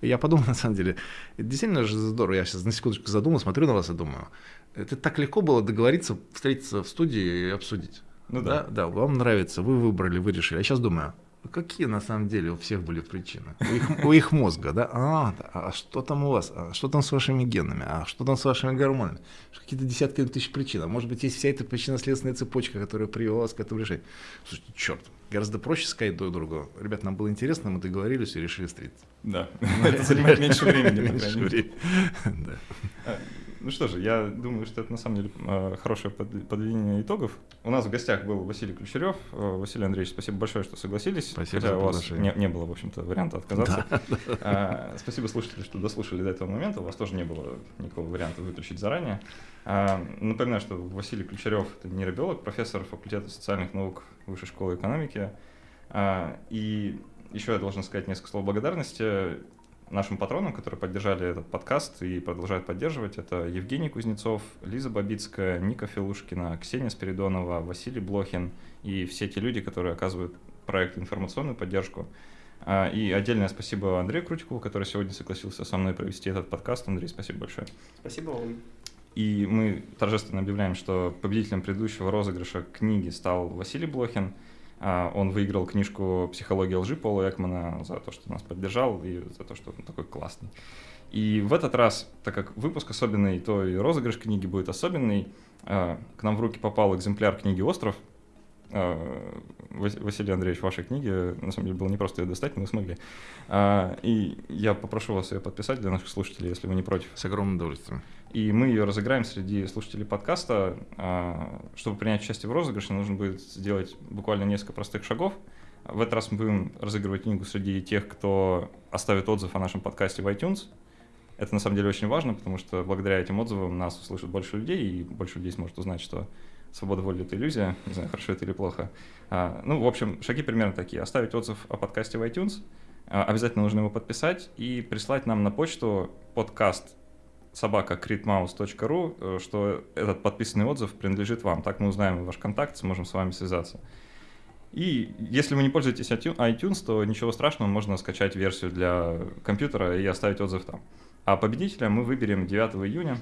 Я подумал, на самом деле, это действительно же здорово. Я сейчас на секундочку задумал, смотрю на вас и думаю, это так легко было договориться, встретиться в студии и обсудить. Ну да. Да, да вам нравится, вы выбрали, вы решили. Я сейчас думаю, какие на самом деле у всех были причины? У их, у их мозга, да? А, а что там у вас? А что там с вашими генами? А что там с вашими гормонами? Какие-то десятки тысяч причин. А может быть, есть вся эта причинно-следственная цепочка, которая привела вас к этому решению. Слушайте, черт, гораздо проще сказать друг другу. Ребят, нам было интересно, мы договорились и решили встретиться. Да, это занимает меньше времени. Меньше времени. А, ну что же, я думаю, что это на самом деле а, хорошее подведение итогов. У нас в гостях был Василий Ключерев. А, Василий Андреевич, спасибо большое, что согласились. Спасибо Хотя у вас не, не было, в общем-то, варианта отказаться. Да. Спасибо слушатели, что дослушали до этого момента. У вас тоже не было никакого варианта выключить заранее. Напоминаю, что Василий Ключерев – это нейробиолог, профессор факультета социальных наук Высшей школы экономики. И еще я должен сказать несколько слов благодарности нашим патронам, которые поддержали этот подкаст и продолжают поддерживать. Это Евгений Кузнецов, Лиза Бабицкая, Ника Филушкина, Ксения Спиридонова, Василий Блохин и все те люди, которые оказывают проекту информационную поддержку. А, и отдельное спасибо Андрею Крутикову, который сегодня согласился со мной провести этот подкаст. Андрей, спасибо большое. Спасибо вам. И мы торжественно объявляем, что победителем предыдущего розыгрыша книги стал Василий Блохин – он выиграл книжку «Психология лжи» Пола Экмана за то, что нас поддержал и за то, что он такой классный. И в этот раз, так как выпуск особенный, то и розыгрыш книги будет особенный. А, к нам в руки попал экземпляр книги «Остров», а, Василий Андреевич, вашей книги, на самом деле было не просто ее достать, но вы смогли. И я попрошу вас ее подписать для наших слушателей, если вы не против. С огромным удовольствием. И мы ее разыграем среди слушателей подкаста. Чтобы принять участие в розыгрыше, нужно будет сделать буквально несколько простых шагов. В этот раз мы будем разыгрывать книгу среди тех, кто оставит отзыв о нашем подкасте в iTunes. Это на самом деле очень важно, потому что благодаря этим отзывам нас услышит больше людей, и больше людей сможет узнать, что свобода воли — это иллюзия. Не знаю, хорошо это или плохо. А, ну, в общем, шаги примерно такие. Оставить отзыв о подкасте в iTunes, а, обязательно нужно его подписать и прислать нам на почту подкаст собака critmouse.ru, э, что этот подписанный отзыв принадлежит вам. Так мы узнаем ваш контакт, сможем с вами связаться. И если вы не пользуетесь iTunes, то ничего страшного, можно скачать версию для компьютера и оставить отзыв там. А победителя мы выберем 9 июня.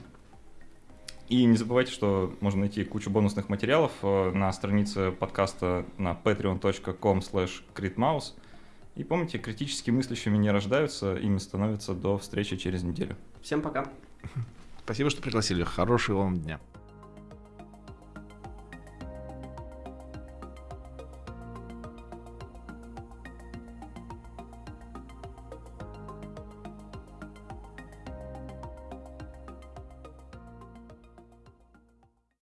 И не забывайте, что можно найти кучу бонусных материалов э, на странице подкаста на patreon.com slash И помните, критически мыслящими не рождаются, ими становятся до встречи через неделю. Всем пока. Спасибо, что пригласили. Хорошего вам дня.